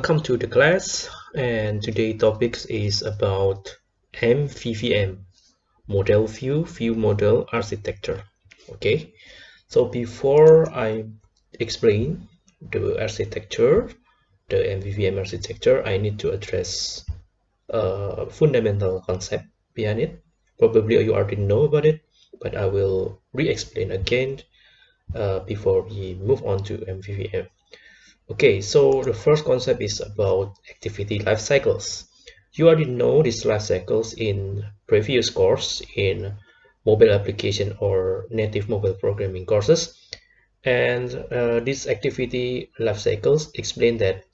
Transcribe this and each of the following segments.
Welcome to the class and today topics is about MVVM model view view model architecture okay? So before I explain the architecture the MVVM architecture I need to address a fundamental concept behind it. Probably you already know about it but I will re-explain again uh, before we move on to MVVM Okay, so the first concept is about activity life cycles. You already know these life cycles in previous course in mobile application or native mobile programming courses. And uh, these activity life cycles explain that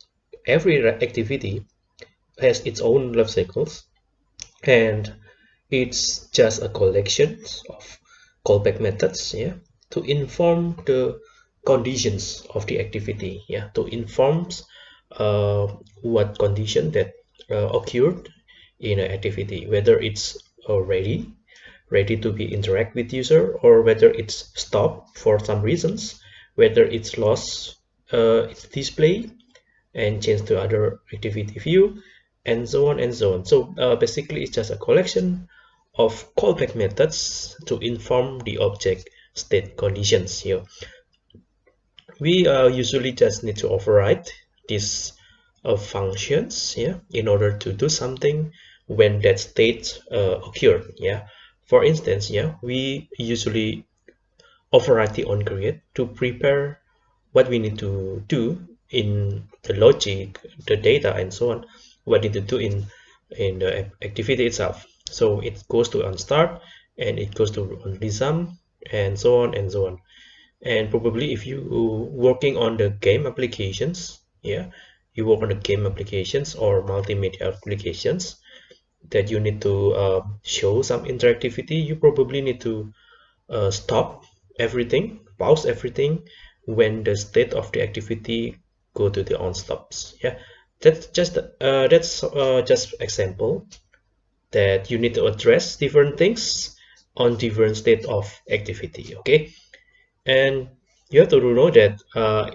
every activity has its own life cycles and it's just a collection of callback methods yeah, to inform the conditions of the activity yeah to inform uh, what condition that uh, occurred in an activity whether it's already ready to be interact with user or whether it's stopped for some reasons whether it's lost uh, its display and change to other activity view and so on and so on. So uh, basically it's just a collection of callback methods to inform the object state conditions here we uh, usually just need to override these uh, functions yeah in order to do something when that state uh, yeah. For instance yeah we usually override the on create to prepare what we need to do in the logic the data and so on what need to do in in the activity itself. So it goes to on start and it goes to on resume and so on and so on and probably if you working on the game applications yeah you work on the game applications or multimedia applications that you need to uh, show some interactivity you probably need to uh, stop everything pause everything when the state of the activity go to the on stops yeah. That's just uh, that's uh, just example that you need to address different things on different state of activity okay and you have to know that uh,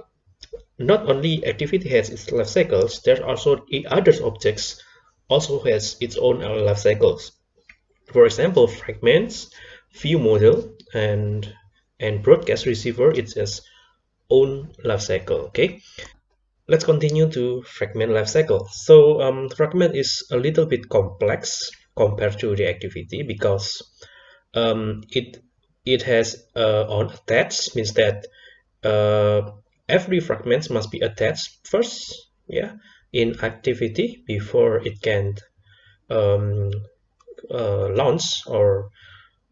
not only activity has its life cycles there are also other objects also has its own life cycles. For example fragments view model and and broadcast receiver it's its own life cycle okay? Let's continue to fragment life cycle. So um, fragment is a little bit complex compared to the activity because um, it it has uh, on attached means that uh, every fragment must be attached first yeah in activity before it can um, uh, launch or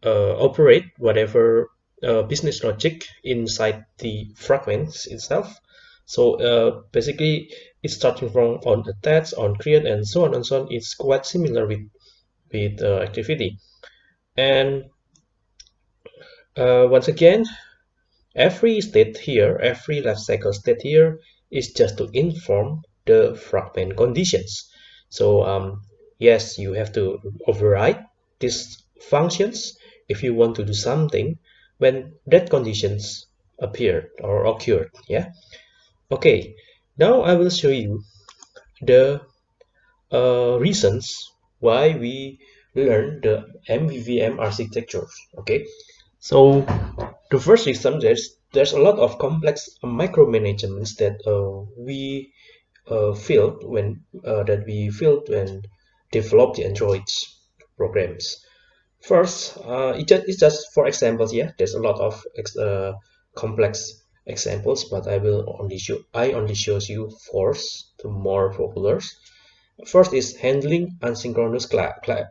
uh, operate whatever uh, business logic inside the fragments itself. So uh, basically it's starting from on attach on create and so on and so on. It's quite similar with with activity. And uh, once again every state here every life cycle state here is just to inform the fragment conditions. So um, yes you have to override these functions if you want to do something when that conditions appeared or occurred yeah? Okay now I will show you the uh, reasons why we learn the MVVM architectures okay so the first reason there's there's a lot of complex micromanagements that uh, we uh, feel when uh, that we feel when develop the Android programs. First, uh, it just, it's just for examples. Yeah, there's a lot of uh, complex examples, but I will only show I only shows you four the more popular. First is handling asynchronous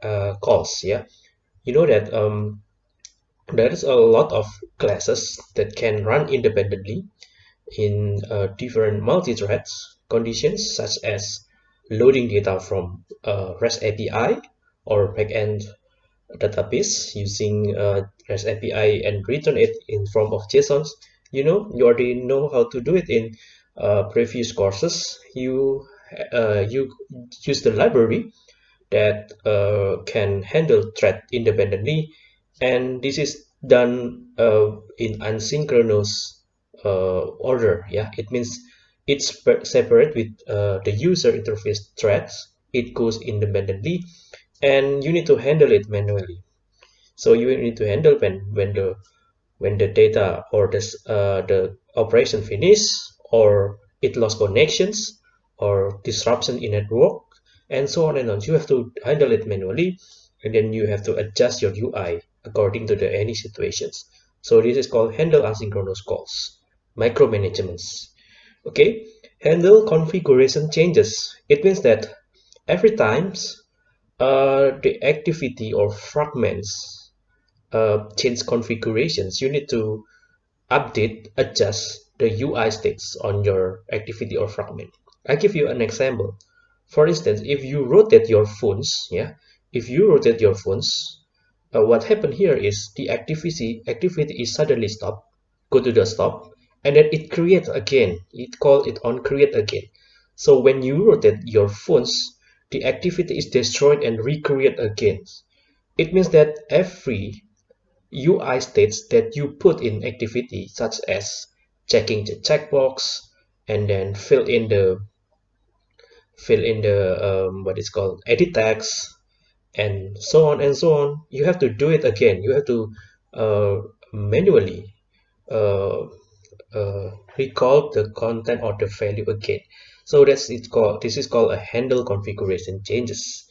uh, calls. Yeah, you know that um, there's a lot of classes that can run independently in uh, different multi-threads conditions such as loading data from uh, REST API or backend database using uh, REST API and return it in form of JSONs. You know, you already know how to do it in uh, previous courses. You uh, you use the library that uh, can handle thread independently and this is done uh, in asynchronous uh, order yeah? It means it's separate with uh, the user interface threads. It goes independently and you need to handle it manually. So you need to handle when when the when the data or this uh, the operation finish or it lost connections or disruption in network and so on and on. You have to handle it manually and then you have to adjust your UI according to the any situations. So this is called handle asynchronous calls micromanagements. Okay? Handle configuration changes. It means that every times uh, the activity or fragments uh, change configurations you need to update adjust the UI states on your activity or fragment. I give you an example. For instance if you rotate your phones yeah if you rotate your phones uh, what happened here is the activity activity is suddenly stop go to the stop and then it creates again. It call it on create again. So when you rotate your phones the activity is destroyed and recreate again. It means that every UI states that you put in activity such as checking the checkbox and then fill in the fill in the um, what is called edit text and so on and so on you have to do it again. You have to uh, manually uh, uh, recall the content or the value again. So that's it's called this is called a handle configuration changes.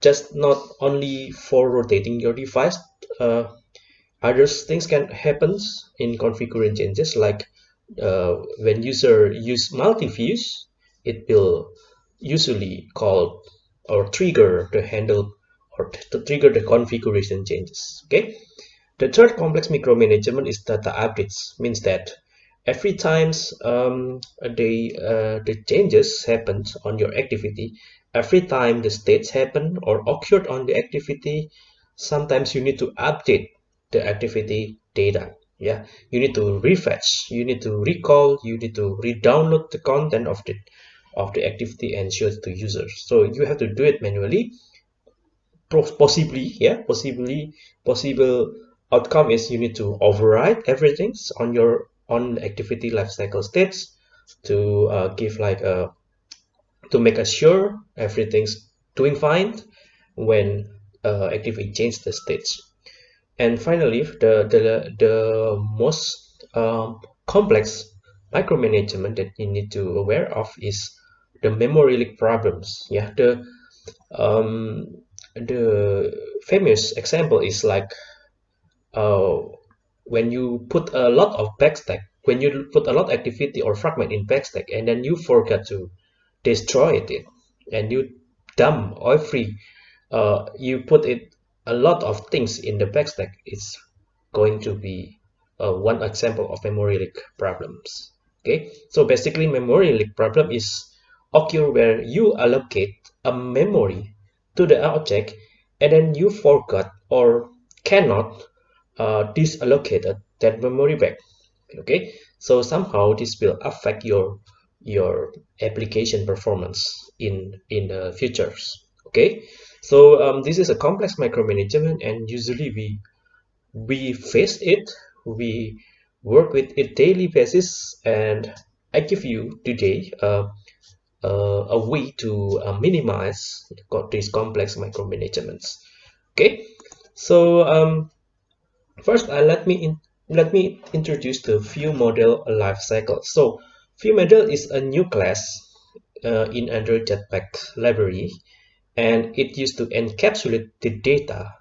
Just not only for rotating your device uh, other things can happen in configuration changes like uh, when user use multi-views it will usually call or trigger the handle or to trigger the configuration changes okay? The third complex micromanagement is data updates means that every times um, the uh, the changes happen on your activity every time the states happen or occurred on the activity sometimes you need to update the activity data yeah? You need to refetch you need to recall you need to re-download the content of the of the activity and show it to users. So you have to do it manually possibly yeah possibly possible outcome is you need to override everything on your on activity lifecycle states to uh, give like a to make sure everything's doing fine when uh, activity change the states. And finally the the, the most um, complex micromanagement that you need to aware of is the memory leak problems yeah the um, the famous example is like uh, when you put a lot of backstack when you put a lot of activity or fragment in backstack and then you forget to destroy it and you dump every uh, you put it a lot of things in the backstack it's going to be uh, one example of memory leak problems. Okay? So basically memory leak problem is occur where you allocate a memory to the object and then you forgot or cannot uh, disallocate that memory back okay? So somehow this will affect your your application performance in in the futures. Okay? So um, this is a complex micromanagement and usually we we face it we work with it daily basis and I give you today uh, uh, a way to uh, minimize these complex micromanagements. Okay? So um, first uh, let me in, let me introduce the view model lifecycle so view model is a new class uh, in Android Jetpack library and it used to encapsulate the data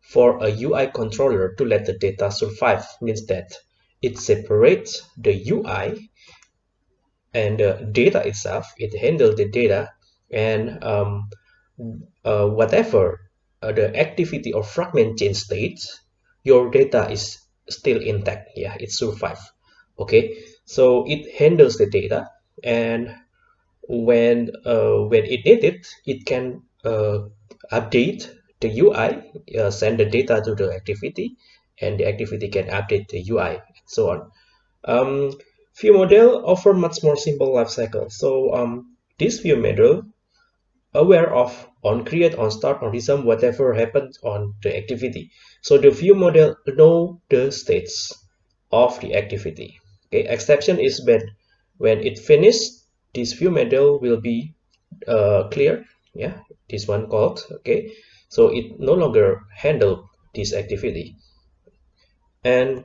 for a UI controller to let the data survive. Means that it separates the UI and the data itself it handles the data and um, uh, whatever uh, the activity or fragment change states your data is still intact. Yeah it survive. Okay? So it handles the data and when uh, when it needed it it can uh, update the UI uh, send the data to the activity and the activity can update the UI and so on. Um, View model offer much more simple lifecycle. So um, this view model aware of on create, on start, on resume, whatever happens on the activity. So the view model know the states of the activity. Okay, exception is when when it finished this view model will be uh, clear yeah this one called okay so it no longer handle this activity and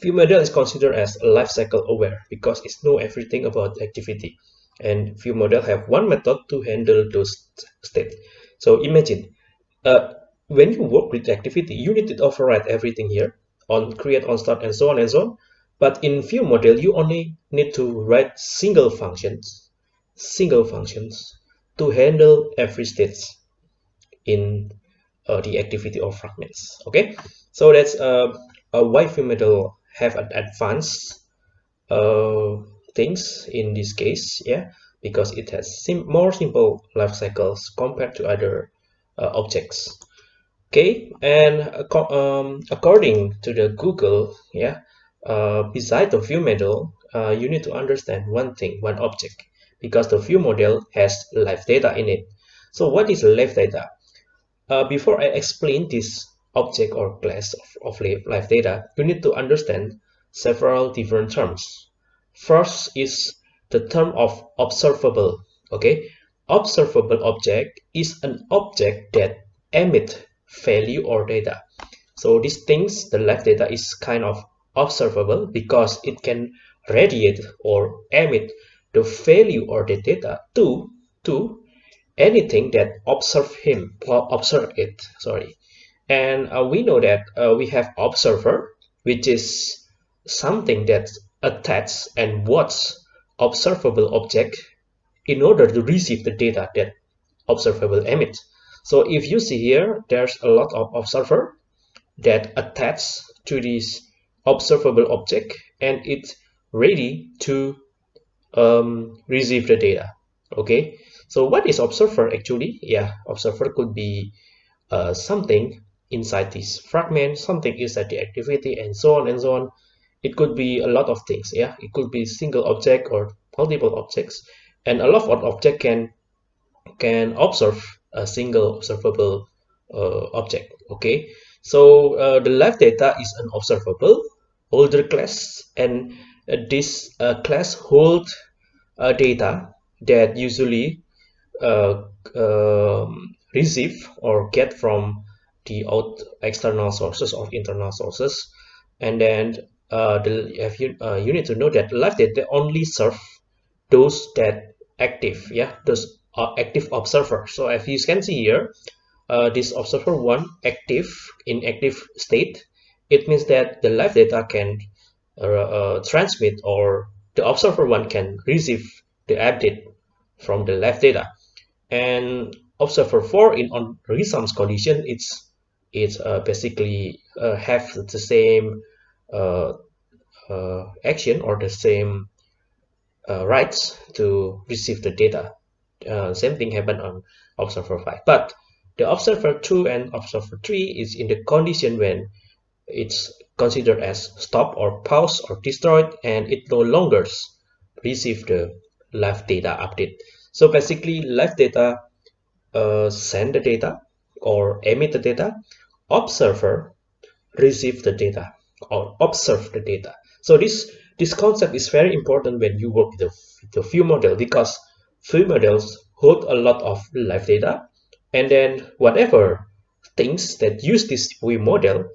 view model is considered as a lifecycle aware because it know everything about activity. And view model have one method to handle those states. So imagine uh, when you work with activity you need to override everything here on create on start and so on and so on. But in view model you only need to write single functions single functions to handle every state in uh, the activity or fragments. Okay? So that's uh, a why view model have an advanced uh, things in this case yeah because it has sim more simple life cycles compared to other uh, objects. Okay and um, according to the google yeah uh, beside the view model uh, you need to understand one thing one object because the view model has live data in it. So what is live data? Uh, before i explain this object or class of, of live data you need to understand several different terms. First is the term of observable okay? Observable object is an object that emit value or data. So these things the live data is kind of observable because it can radiate or emit the value or the data to to anything that observe him or observe it sorry and uh, we know that uh, we have observer which is something that attached and watch observable object in order to receive the data that observable emit. So if you see here there's a lot of observer that attach to this observable object and it's ready to um, receive the data. Okay? So what is observer actually? Yeah observer could be uh, something inside this fragment something inside the activity and so on and so on. It could be a lot of things yeah? It could be single object or multiple objects and a lot of object can can observe a single observable uh, object okay? So uh, the live data is an observable holder class and uh, this class hold uh, data that usually uh, um, receive or get from the out external sources or internal sources. And then uh, the if you uh, you need to know that live data only serve those that active yeah those are active observer. So as you can see here uh, this observer one active in active state it means that the live data can uh, uh, transmit or the observer one can receive the update from the live data. And observer 4 in on resumes condition it's it's uh, basically uh, have the same uh, uh, action or the same rights to receive the data. Same thing happened on observer 5 but the observer 2 and observer 3 is in the condition when it's considered as stop or pause or destroyed and it no longer receive the live data update. So basically live data uh, send the data or emit the data observer receive the data or observe the data. So this this concept is very important when you work with the, the view model because view models hold a lot of live data and then whatever things that use this view model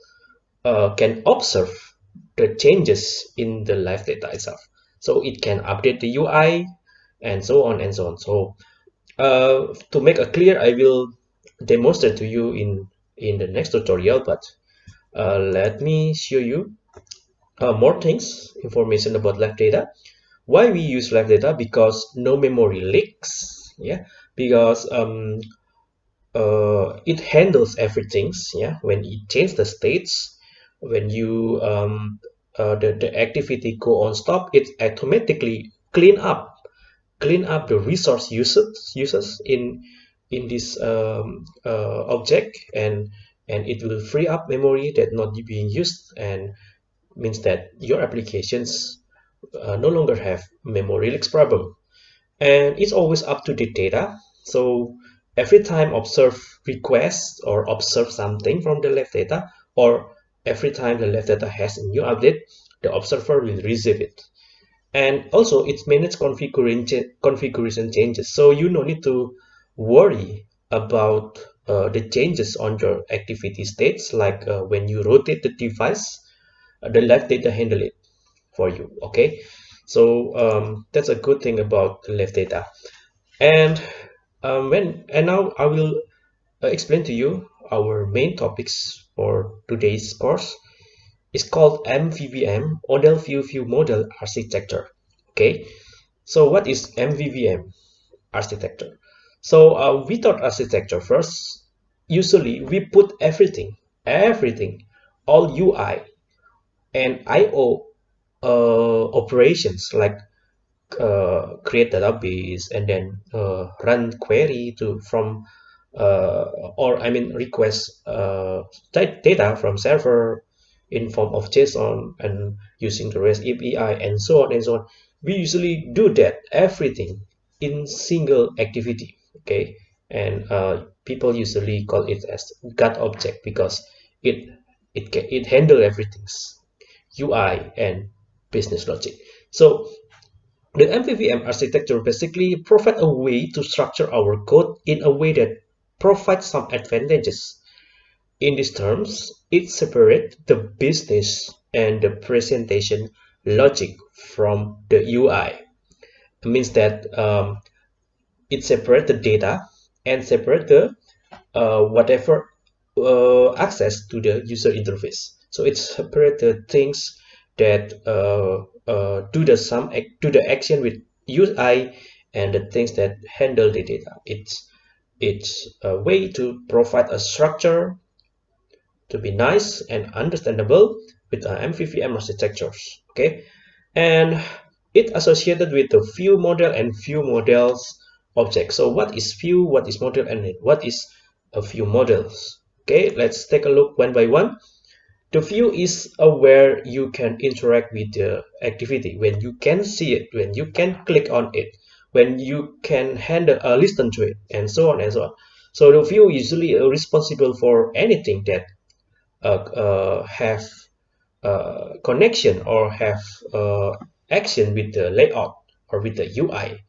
uh, can observe the changes in the live data itself. So it can update the UI and so on and so on. So uh, to make it clear I will demonstrate to you in in the next tutorial but uh, let me show you uh, more things information about live data. Why we use live data? Because no memory leaks yeah? Because um, uh, it handles everything yeah? When it changes the states when you um, uh, the, the activity go on stop it automatically clean up clean up the resource uses uses in in this um, uh, object and and it will free up memory that not being used and means that your applications uh, no longer have memory leaks problem. And it's always up to the data. So every time observe request or observe something from the live data or every time the live data has a new update the observer will receive it. And also it's manage configuration configuration changes. So you no need to worry about uh, the changes on your activity states like uh, when you rotate the device uh, the live data handle it for you okay? So um, that's a good thing about live data. And um, when and now I will uh, explain to you our main topics for today's course. Is called MVVM model view view model architecture okay? So what is MVVM architecture so uh, we thought architecture first usually we put everything everything all UI and IO uh, operations like uh, create database and then uh, run query to from uh, or I mean request uh, data from server in form of JSON and using the REST API and so on and so on. We usually do that everything in single activity. Okay, and uh, people usually call it as God object because it it can it handle everything's UI and business logic. So the MVVM architecture basically provide a way to structure our code in a way that provides some advantages. In these terms, it separates the business and the presentation logic from the UI. It means that um, it separates the data and separate the uh, whatever uh, access to the user interface. So it separates the things that uh, uh, do the some do the action with UI and the things that handle the data. It's it's a way to provide a structure to be nice and understandable with uh, MVVM architectures. Okay, and it associated with the view model and view models object. So what is view, what is model, and what is a view models? Okay, let's take a look one by one. The view is where you can interact with the activity, when you can see it, when you can click on it, when you can handle uh, listen to it, and so on and so on. So the view is usually responsible for anything that uh, uh, have uh, connection or have uh, action with the layout or with the UI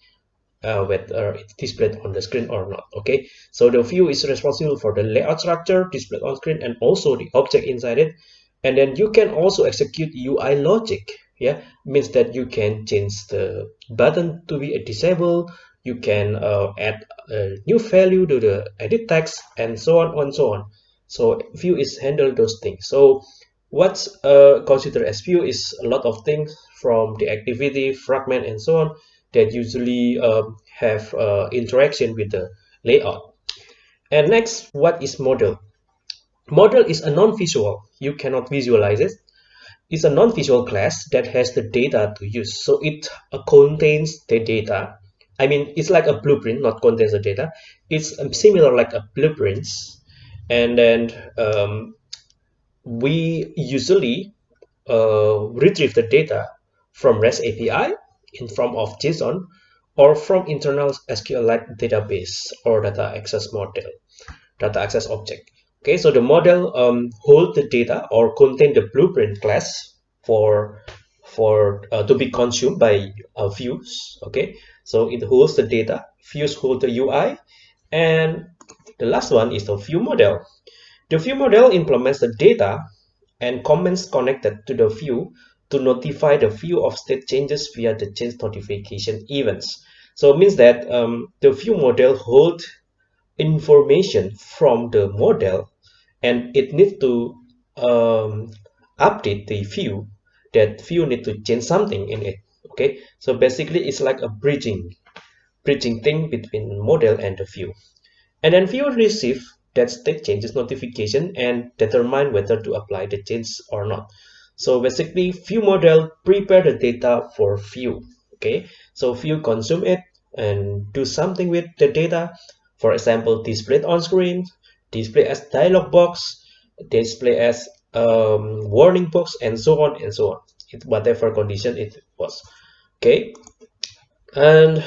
uh, whether it's displayed on the screen or not okay? So the view is responsible for the layout structure displayed on screen and also the object inside it. And then you can also execute UI logic yeah? Means that you can change the button to be a disable you can uh, add a new value to the edit text and so on and so on. So view is handle those things. So what's uh, considered as view is a lot of things from the activity fragment and so on that usually um, have uh, interaction with the layout. And next, what is model? Model is a non-visual. You cannot visualize it. It's a non-visual class that has the data to use. So it uh, contains the data. I mean, it's like a blueprint, not contains the data. It's um, similar like a blueprint. And then um, we usually uh, retrieve the data from REST API in form of JSON or from internal SQLite database or data access model, data access object. Okay, so the model um, hold the data or contain the blueprint class for for uh, to be consumed by uh, views. Okay, so it holds the data. Views hold the UI, and the last one is the view model. The view model implements the data and comments connected to the view to notify the view of state changes via the change notification events. So it means that um, the view model hold information from the model and it needs to um, update the view that view need to change something in it okay? So basically it's like a bridging bridging thing between model and the view and then view receive that state changes notification and determine whether to apply the change or not so basically view model prepare the data for view okay? So view consume it and do something with the data. For example display on screen display as dialog box display as um, warning box and so on and so on. It, whatever condition it was okay? And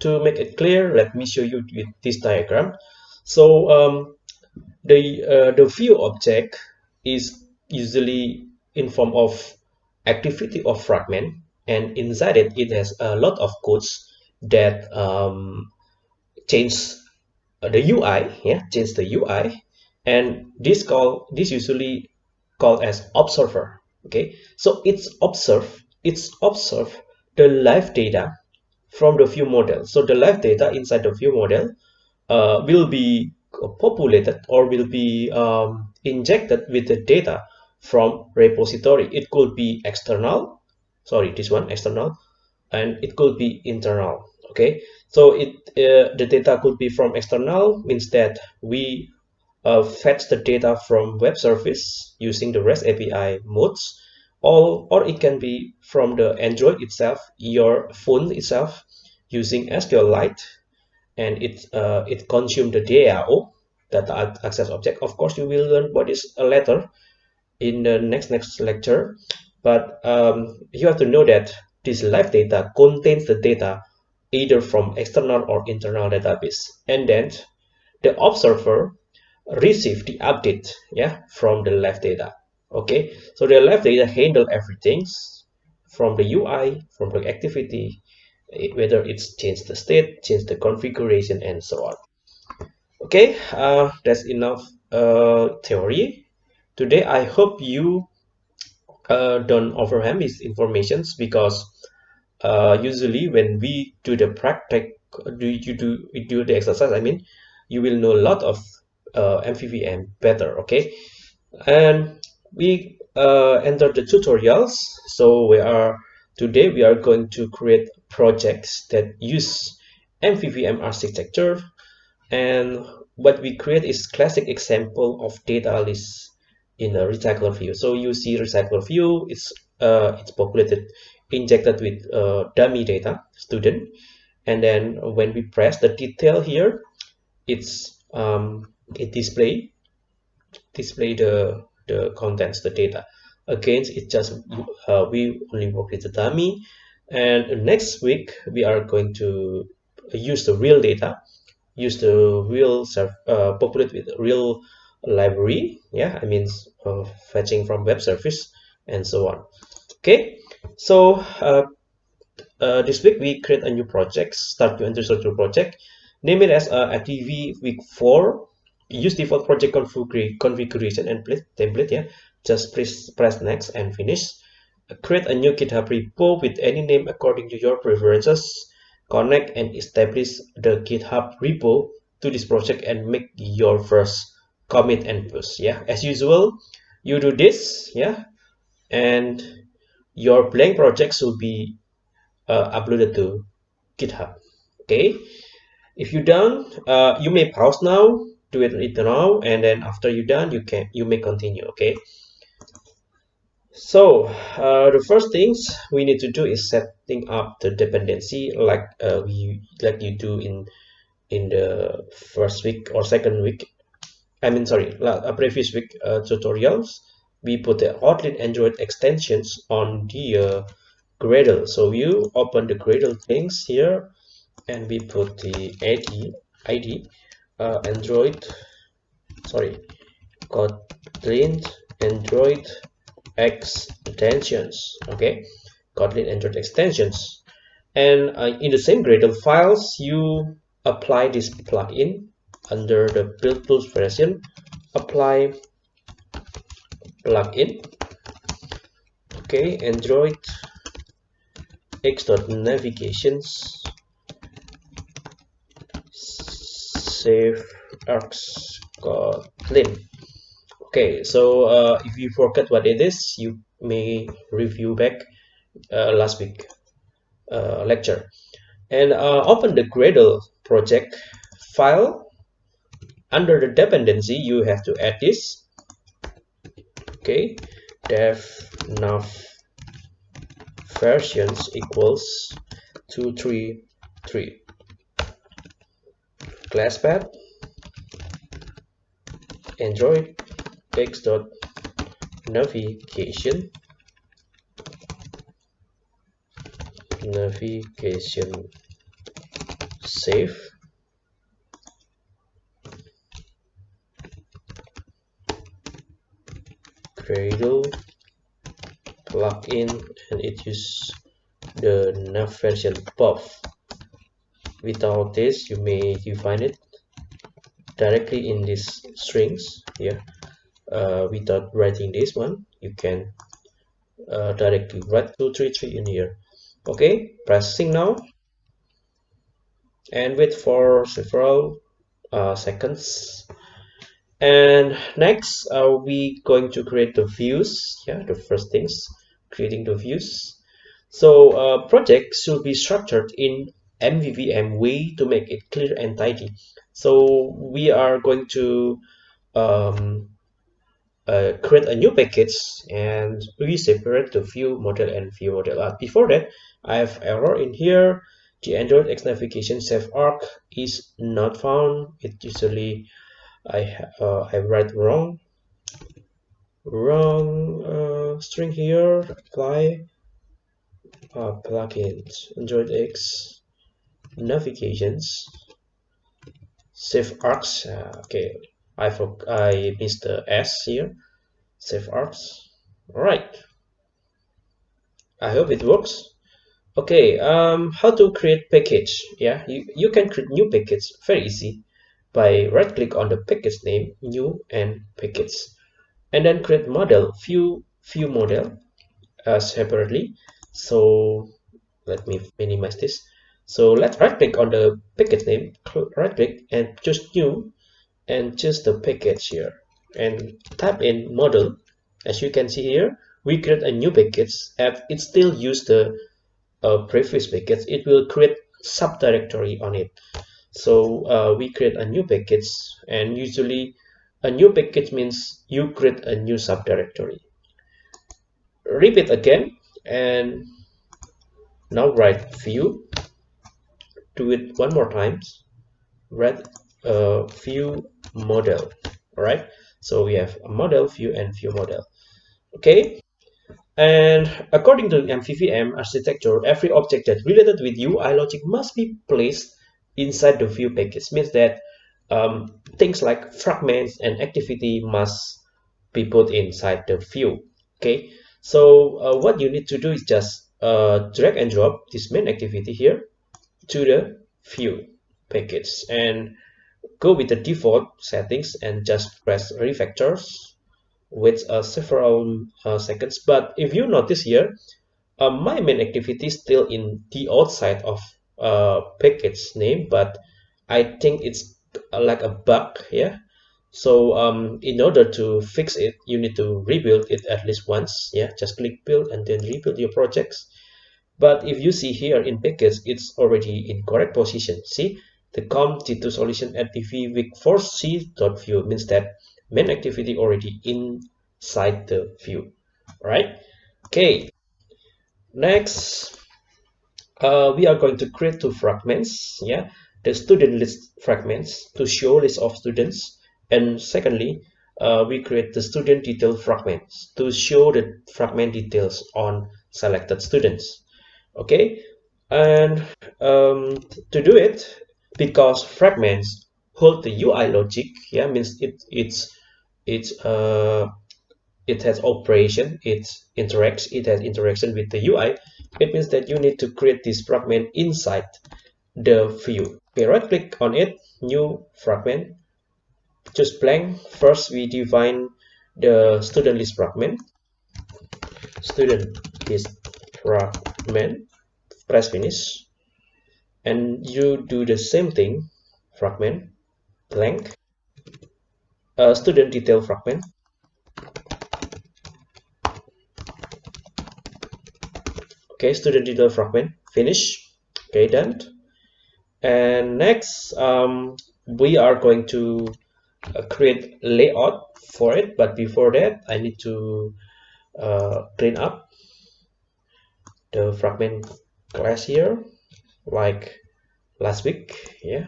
to make it clear let me show you with this diagram. So um, the uh, the view object is usually in form of activity of fragment and inside it it has a lot of codes that um, change the UI yeah change the UI and this call this usually called as observer okay? So it's observe it's observe the live data from the view model. So the live data inside the view model uh, will be populated or will be um, injected with the data from repository. It could be external. Sorry this one external. And it could be internal okay? So it uh, the data could be from external means that we uh, fetch the data from web service using the REST API modes or, or it can be from the Android itself, your phone itself using SQLite and it uh, it consume the DAO data access object. Of course, you will learn what is a letter in the next next lecture, but um, you have to know that this live data contains the data either from external or internal database. And then the observer receive the update yeah from the live data okay? So the live data handle everything from the ui from the activity whether it's change the state change the configuration and so on. Okay uh, that's enough uh, theory today i hope you uh, don't overwhelm informations because uh, usually when we do the practice do you do do the exercise i mean you will know a lot of uh, MVVM better okay? And we uh, enter the tutorials. So we are today we are going to create projects that use MVVM architecture. And what we create is classic example of data list in a recycler view. So you see recycler view it's uh, it's populated injected with uh, dummy data student. And then when we press the detail here it's um, it display display the the contents the data. Again it just uh, we only work with the dummy. And next week we are going to use the real data use the real uh, populate with real library yeah i mean uh, fetching from web service and so on. Okay so uh, uh, this week we create a new project start to enter structure project. Name it as uh, activity week 4 use default project configuration and template yeah. Just press press next and finish. Create a new github repo with any name according to your preferences. Connect and establish the github repo to this project and make your first commit and push yeah. As usual you do this yeah and your blank projects will be uh, uploaded to github okay? If you're done uh, you may pause now do it right now and then after you're done you can you may continue okay? So uh, the first things we need to do is setting up the dependency like uh, we like you do in in the first week or second week I mean sorry a previous week uh, tutorials we put the Kotlin Android extensions on the uh, Gradle. So you open the Gradle things here and we put the ID ID uh, Android sorry Kotlin Android extensions okay? Kotlin Android extensions. And uh, in the same Gradle files you apply this plugin under the build tools version apply plugin okay Android x.navigations safe args kotlin. Okay so uh, if you forget what it is you may review back uh, last week uh, lecture. And uh, open the gradle project file under the dependency you have to add this. Okay. Dev nav versions equals 233 class path android. X dot navigation. Navigation. Save Gradle plugin and it use the nav version above without this you may define it directly in these strings here. Uh, without writing this one you can uh, directly write 233 in here. Okay press sync now. And wait for several uh, seconds and next are we going to create the views? Yeah the first things creating the views. So uh, project should be structured in MVVM way to make it clear and tidy. So we are going to um, uh, create a new package and we separate the view model and view model. Uh, before that I have error in here. The Android X navigation safe arg is not found. It usually I uh, I write wrong. Wrong uh, string here apply. Uh, plugins Android X. Navigations safe args uh, okay. I forgot I missed the S here. Safe args. All right I hope it works. Okay um how to create package? Yeah you, you can create new package. Very easy by right click on the package name new and package and then create model view view model uh, separately. So let me minimize this. So let's right click on the package name right click and choose new and choose the package here. And type in model. As you can see here we create a new package and it still use the uh, previous package it will create subdirectory on it so uh, we create a new package and usually a new package means you create a new subdirectory. Repeat again and now write view. Do it one more times. Write a view model all right so we have a model view and view model. Okay? And according to MVVM architecture every object that related with UI logic must be placed inside the view package. Means that um, things like fragments and activity must be put inside the view okay? So uh, what you need to do is just uh, drag and drop this main activity here to the view package and go with the default settings and just press refactors with uh, several uh, seconds. But if you notice here uh, my main activity is still in the outside of uh, package name but I think it's like a bug yeah? So um, in order to fix it you need to rebuild it at least once yeah? Just click build and then rebuild your projects. But if you see here in package it's already in correct position. See? The com t2 solution at dv week 4c dot view means that main activity already inside the view right? Okay. Next uh, we are going to create two fragments yeah? The student list fragments to show list of students. And secondly uh, we create the student detail fragments to show the fragment details on selected students okay? And um, to do it because fragments hold the UI logic yeah means it it's it's uh it has operation it interacts it has interaction with the UI it means that you need to create this fragment inside the view. Okay right click on it new fragment. Just blank. First we define the student list fragment. Student list fragment. Press finish. And you do the same thing. Fragment. Blank. Uh, student detail fragment okay student detail fragment finish. Okay done. And next um, we are going to uh, create layout for it but before that I need to uh, clean up the fragment class here like last week yeah.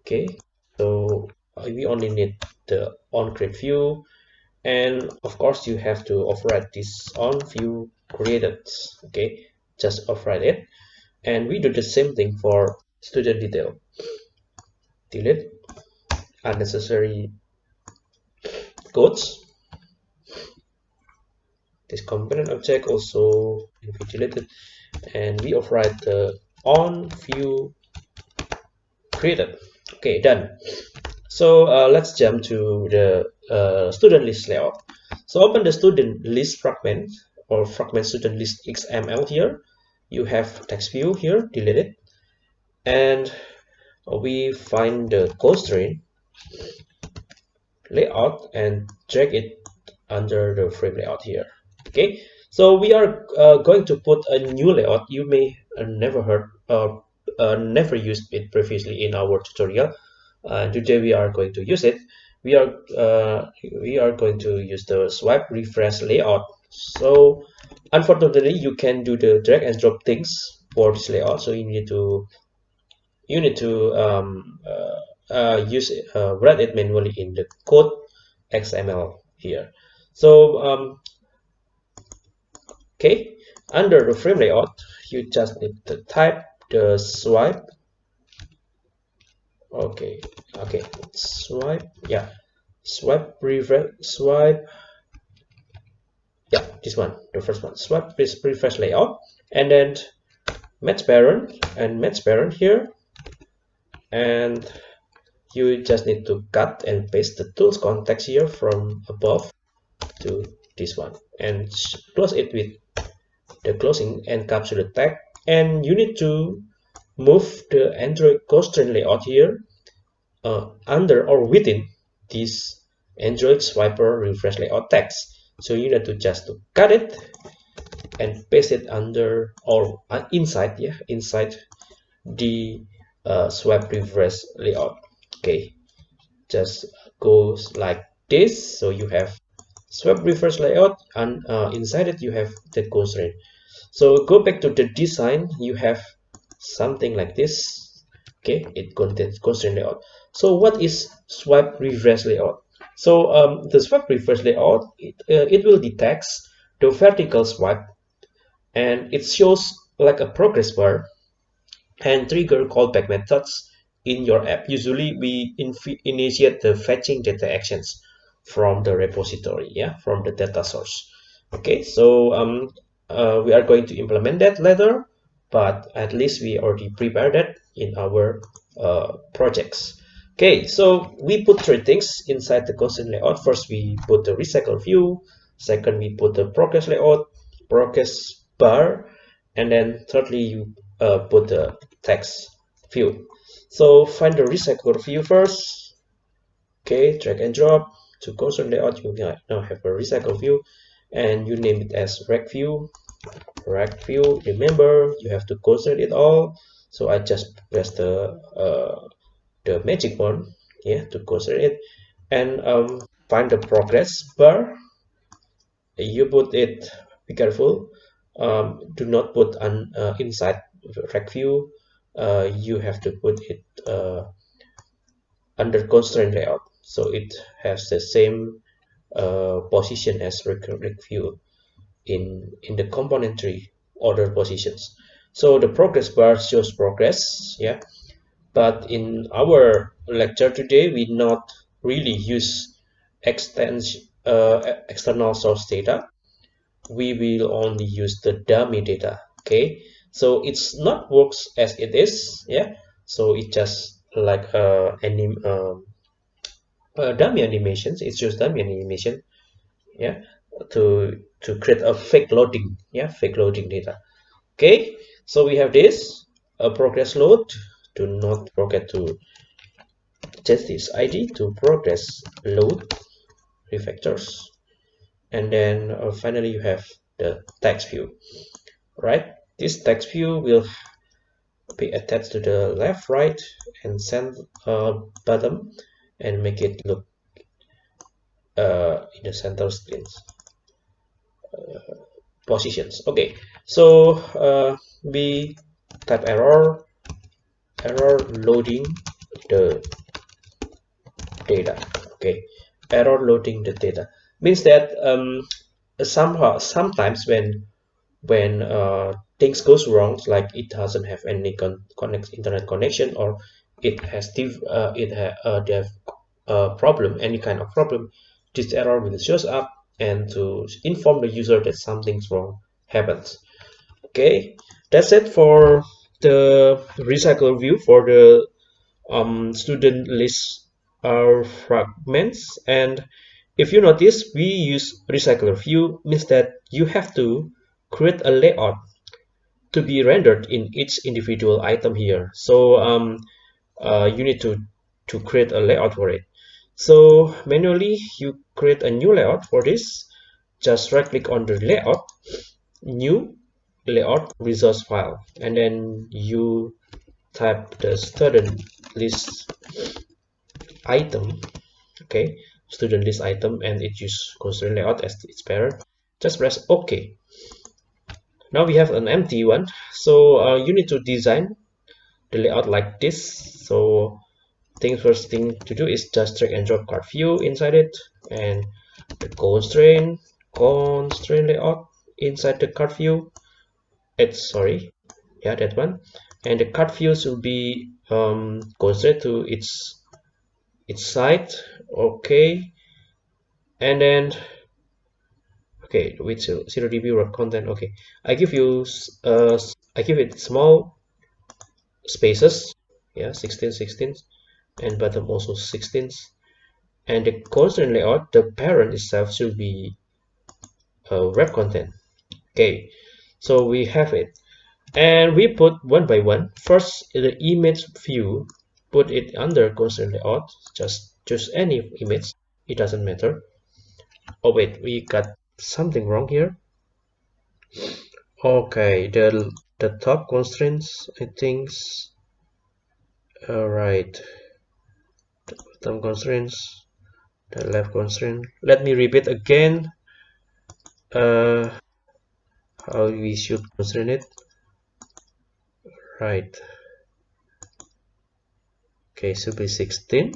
Okay so we only need the on create view. And of course you have to override this on view created okay? Just override it and we do the same thing for student detail. Delete unnecessary codes this component object also deleted. And we override the on view created. Okay done. So uh, let's jump to the uh, student list layout. So open the student list fragment or fragment student list xml here. You have text view here delete it. And we find the constraint layout and drag it under the frame layout here. Okay? So we are uh, going to put a new layout. You may uh, never heard uh, uh, never used it previously in our tutorial. Today we are going to use it. We are uh, we are going to use the swipe refresh layout so unfortunately you can do the drag and drop things for this layout. So you need to you need to um, uh, uh, use uh, write it manually in the code XML here. So um, okay. Under the frame layout you just need to type the swipe. Okay. Okay. Swipe. Yeah. Swipe refresh swipe yeah this one the first one. Swipe is refresh layout. And then match parent and match parent here. And you just need to cut and paste the tools context here from above to this one. And close it with the closing encapsulate tag. And you need to move the android constraint layout here uh, under or within this android swiper refresh layout text so you need to just to cut it and paste it under or uh, inside yeah inside the uh, swipe refresh layout. Okay. Just goes like this. So you have swipe refresh layout and uh, inside it you have the constraint so go back to the design. You have something like this. Okay. It contains constraint layout. So what is swipe refresh layout so um, the swipe refresh layout it, uh, it will detect the vertical swipe and it shows like a progress bar and trigger callback methods in your app. Usually we initiate the fetching data actions from the repository yeah from the data source. Okay so um uh, we are going to implement that later but at least we already prepared that in our uh, projects okay so we put three things inside the constraint layout. First we put the recycle view. Second we put the progress layout progress bar. And then thirdly you uh, put the text view. So find the recycle view first. Okay drag and drop to constraint layout. You now have a recycle view. And you name it as rect view. Rect view remember you have to constraint it all. So i just press the uh, the magic one yeah to constraint it. And um, find the progress bar. You put it be careful um, do not put an uh, inside rect view. Uh, you have to put it uh, under constraint layout. So it has the same uh, position as rect view in in the component tree order positions. So the progress bar shows progress yeah but in our lecture today we not really use uh, external source data. We will only use the dummy data okay? So it's not works as it is yeah? So it just like uh, anim um, uh, dummy animations. It's just dummy animation yeah? To to create a fake loading yeah? Fake loading data okay? So we have this a progress load do not forget to test this id to progress load refactors. And then uh, finally you have the text view right? This text view will be attached to the left right and center uh, bottom and make it look uh, in the center screens uh, positions. Okay so uh, we type error error loading the data okay? Error loading the data means that um, somehow sometimes when when uh, things goes wrong like it doesn't have any con connect internet connection or it has div uh, it ha uh, they have a problem any kind of problem this error will shows up and to inform the user that something's wrong happens okay? That's it for the recycle view for the um, student list our fragments. And if you notice we use recycler view means that you have to create a layout to be rendered in each individual item here. So um, uh, you need to to create a layout for it. So manually you create a new layout for this. Just right click on the layout new layout resource file and then you type the student list item okay student list item and it use constraint layout as its parent just press ok. Now we have an empty one. So uh, you need to design the layout like this. So thing first thing to do is just drag and drop card view inside it and the constraint constraint layout inside the card view it's sorry. Yeah that one. And the card views will be um, constrained to its its side. Okay. And then okay with zero dp wrap content. Okay. I give you uh i give it small spaces. Yeah 16 16 and bottom also 16 and the constraint layout the parent itself should be uh, wrap content. Okay so we have it. And we put one by one. First the image view put it under constraint layout. Just choose any image. It doesn't matter. Oh wait we got something wrong here. Okay the the top constraints i think all right the constraints the left constraint. Let me repeat again. Uh how we should constrain it? Right. Okay should be 16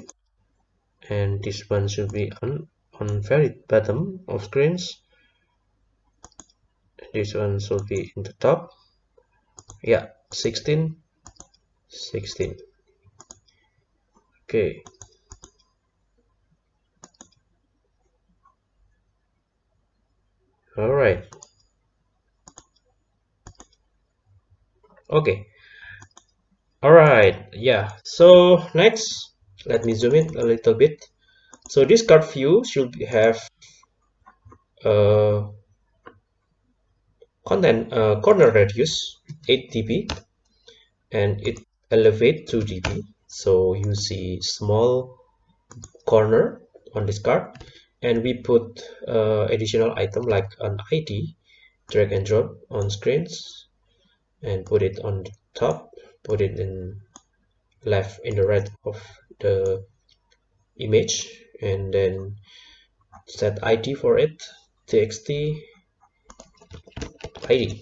and this one should be on on very bottom of screens. This one should be in the top. Yeah 16 16 okay. All right okay. All right. Yeah. So next let me zoom in a little bit. So this card view should have uh, content uh, corner radius 8 dp and it elevate 2 dp. So you see small corner on this card and we put uh, additional item like an ID drag and drop on screens and put it on the top put it in left in the right of the image and then set id for it txt id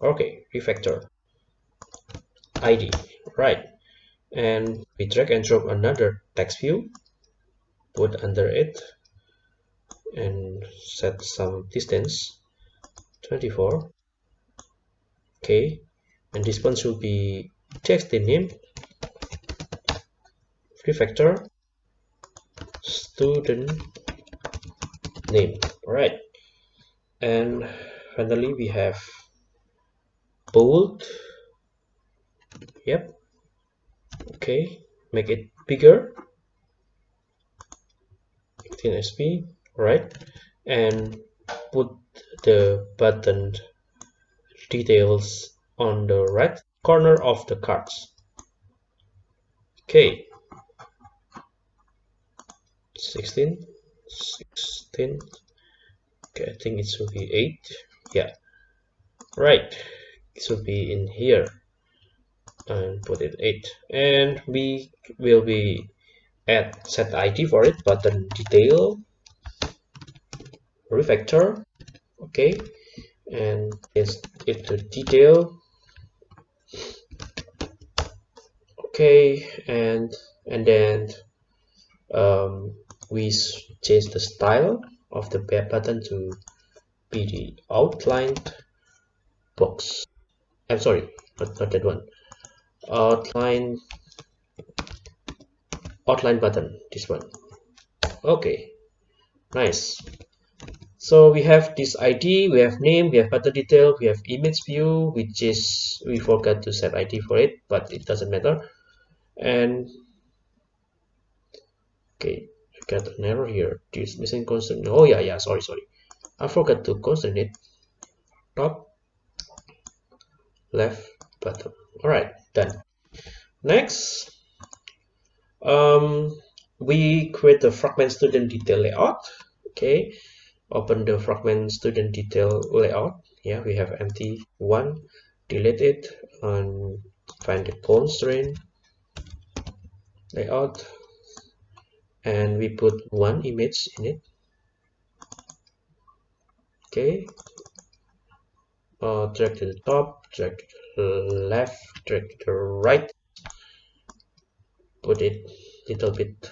okay refactor. Id right. And we drag and drop another text view put under it and set some distance 24 okay and this one should be text name. Refactor. Student name. All right and finally we have bold. Yep. Okay make it bigger. 15 sp right and put the button details on the right corner of the cards. Okay. 16 16 okay i think it should be 8 yeah. Right. It should be in here. And put it 8 and we will be add set id for it button detail refactor okay and it's it to detail. Okay and and then um, we change the style of the button to be the outlined box. I'm sorry not, not that one. Outline outline button this one. Okay nice so we have this id we have name we have button detail we have image view which is we forgot to set id for it but it doesn't matter. And okay I got an error here. This missing constant oh yeah yeah sorry sorry. I forgot to constant it. Top left bottom. All right done. Next um we create the fragment student detail layout. Okay open the fragment student detail layout. Yeah we have empty one delete it and find the constraint layout. And we put one image in it. Okay. Uh, drag to the top drag to the left drag to the right. Put it little bit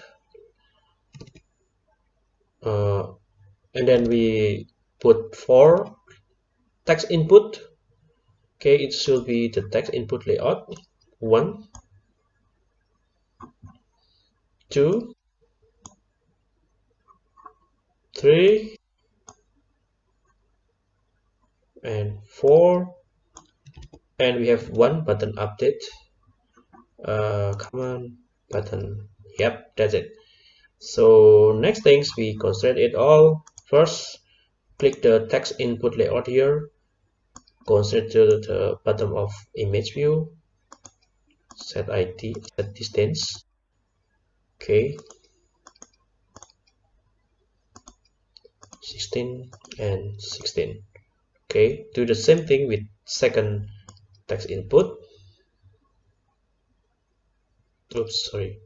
uh, and then we put four text input. Okay it should be the text input layout. One two three and four. And we have one button update. Uh, command button. Yep that's it. So next things we constrain it all first click the text input layout here constrain to the bottom of image view set id set distance okay. 16 and 16 okay. Do the same thing with second text input. Oops sorry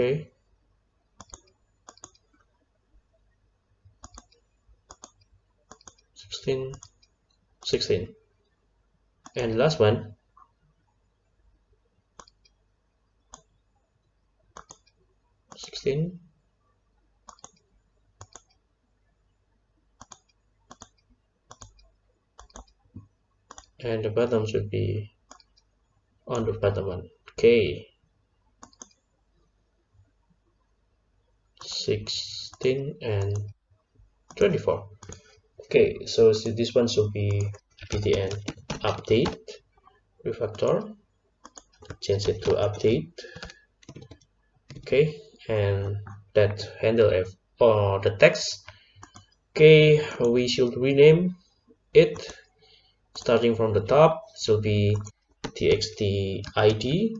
okay. 16 16 and last one. Sixteen. And the bottom should be on the bottom one. Okay 16 and 24 okay so, so this one should be btn update refactor. Change it to update. Okay and that handle f or the text. Okay we should rename it. Starting from the top should be txt id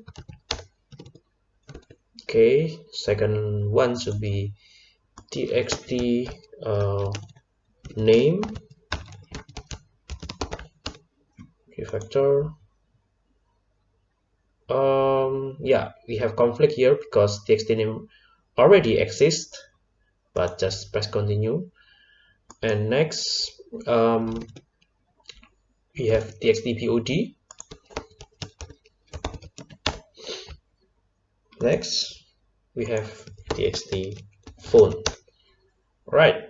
okay second one should be txt uh, name. Refactor um yeah we have conflict here because txt name already exists but just press continue. And next um we have txt pod next we have txt phone. Right.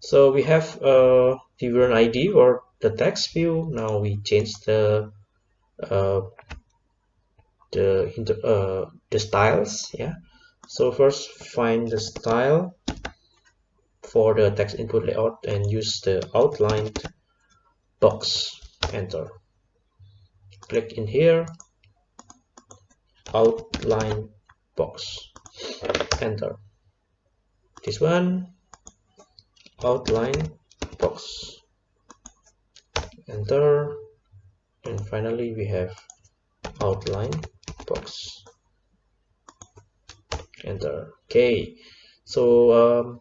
So we have a viewer id or the text view. Now we change the uh, the uh, the styles yeah. So first find the style for the text input layout and use the outlined box. Enter. Click in here. Outline box enter this one outline box. Enter. And finally we have outline box. Enter. Okay. So um,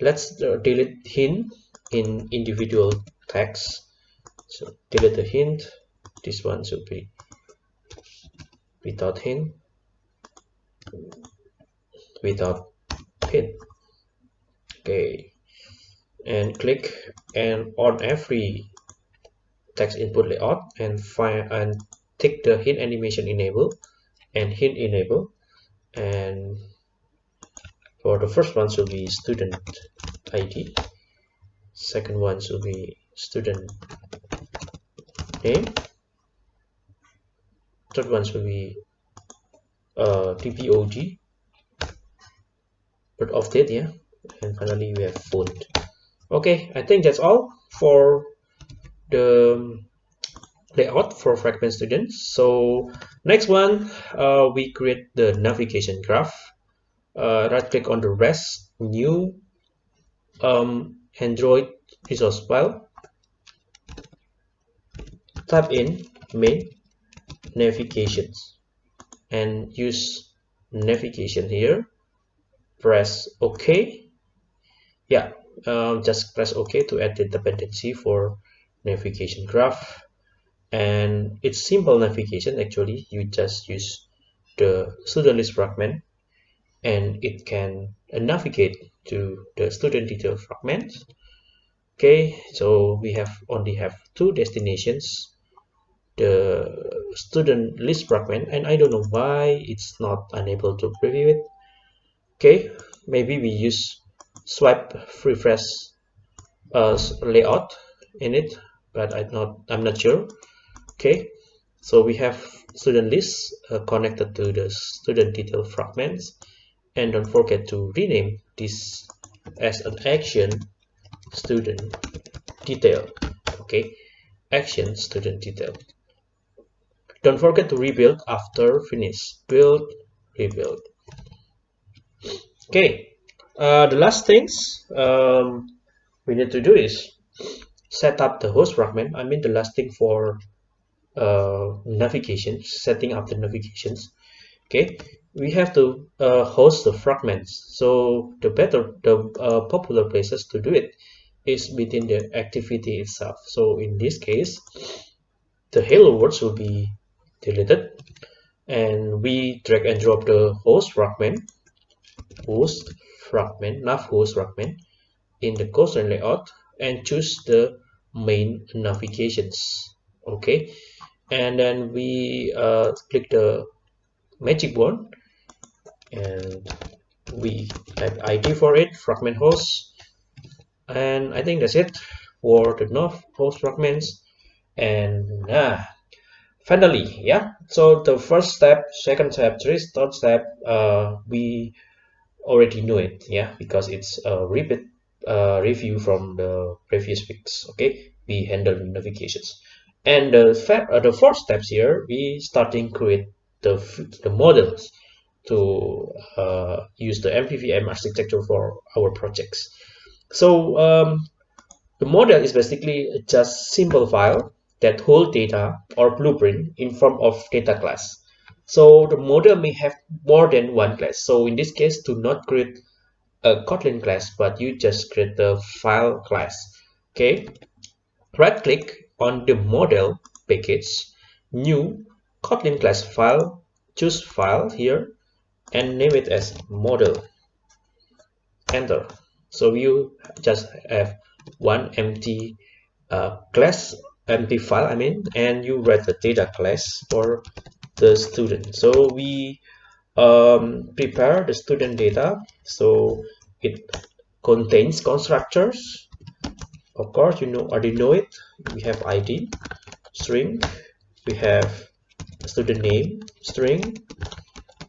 let's uh, delete hint in individual text. So delete the hint. This one should be without hint without pin. Okay. And click and on every text input layout and find and take the hint animation enable and hint enable. And for the first one should be student id second one should be student name. Third one should be uh, but of yeah? And finally we have font okay i think that's all for the layout for fragment students. So next one uh, we create the navigation graph. Uh, right click on the rest new um, android resource file. Type in main navigations and use navigation here press ok. Yeah um, just press ok to add the dependency for navigation graph. And it's simple navigation actually. You just use the student list fragment and it can navigate to the student detail fragment. Okay so we have only have two destinations the student list fragment and I don't know why it's not unable to preview it okay maybe we use swipe refresh uh, layout in it but I'm not I'm not sure. Okay so we have student list uh, connected to the student detail fragments. And don't forget to rename this as an action student detail. Okay action student detail. Don't forget to rebuild after finish. Build rebuild okay uh, the last things um, we need to do is set up the host fragment I mean the last thing for uh, navigation setting up the navigations okay we have to uh, host the fragments. So the better the uh, popular places to do it is within the activity itself. So in this case the hello words will be deleted and we drag and drop the host fragment host fragment nav host fragment in the constraint layout and choose the main navigations okay? And then we uh, click the magic wand and we type id for it fragment host. And i think that's it for the nav host fragments. And ah, finally yeah? So the first step second step third step uh, we already know it yeah because it's a repeat uh, review from the previous weeks okay we handle notifications and the, uh, the fourth steps here we starting create the, the models to uh, use the MVVM architecture for our projects. So um, the model is basically just simple file that hold data or blueprint in form of data class. So the model may have more than one class. So in this case, do not create a Kotlin class, but you just create the file class. Okay, right click on the model package, new Kotlin class file, choose file here, and name it as model enter so you just have one empty uh, class empty file I mean and you write the data class for the student. So we um, prepare the student data. So it contains constructors. Of course you know already know it. We have id string. We have student name string.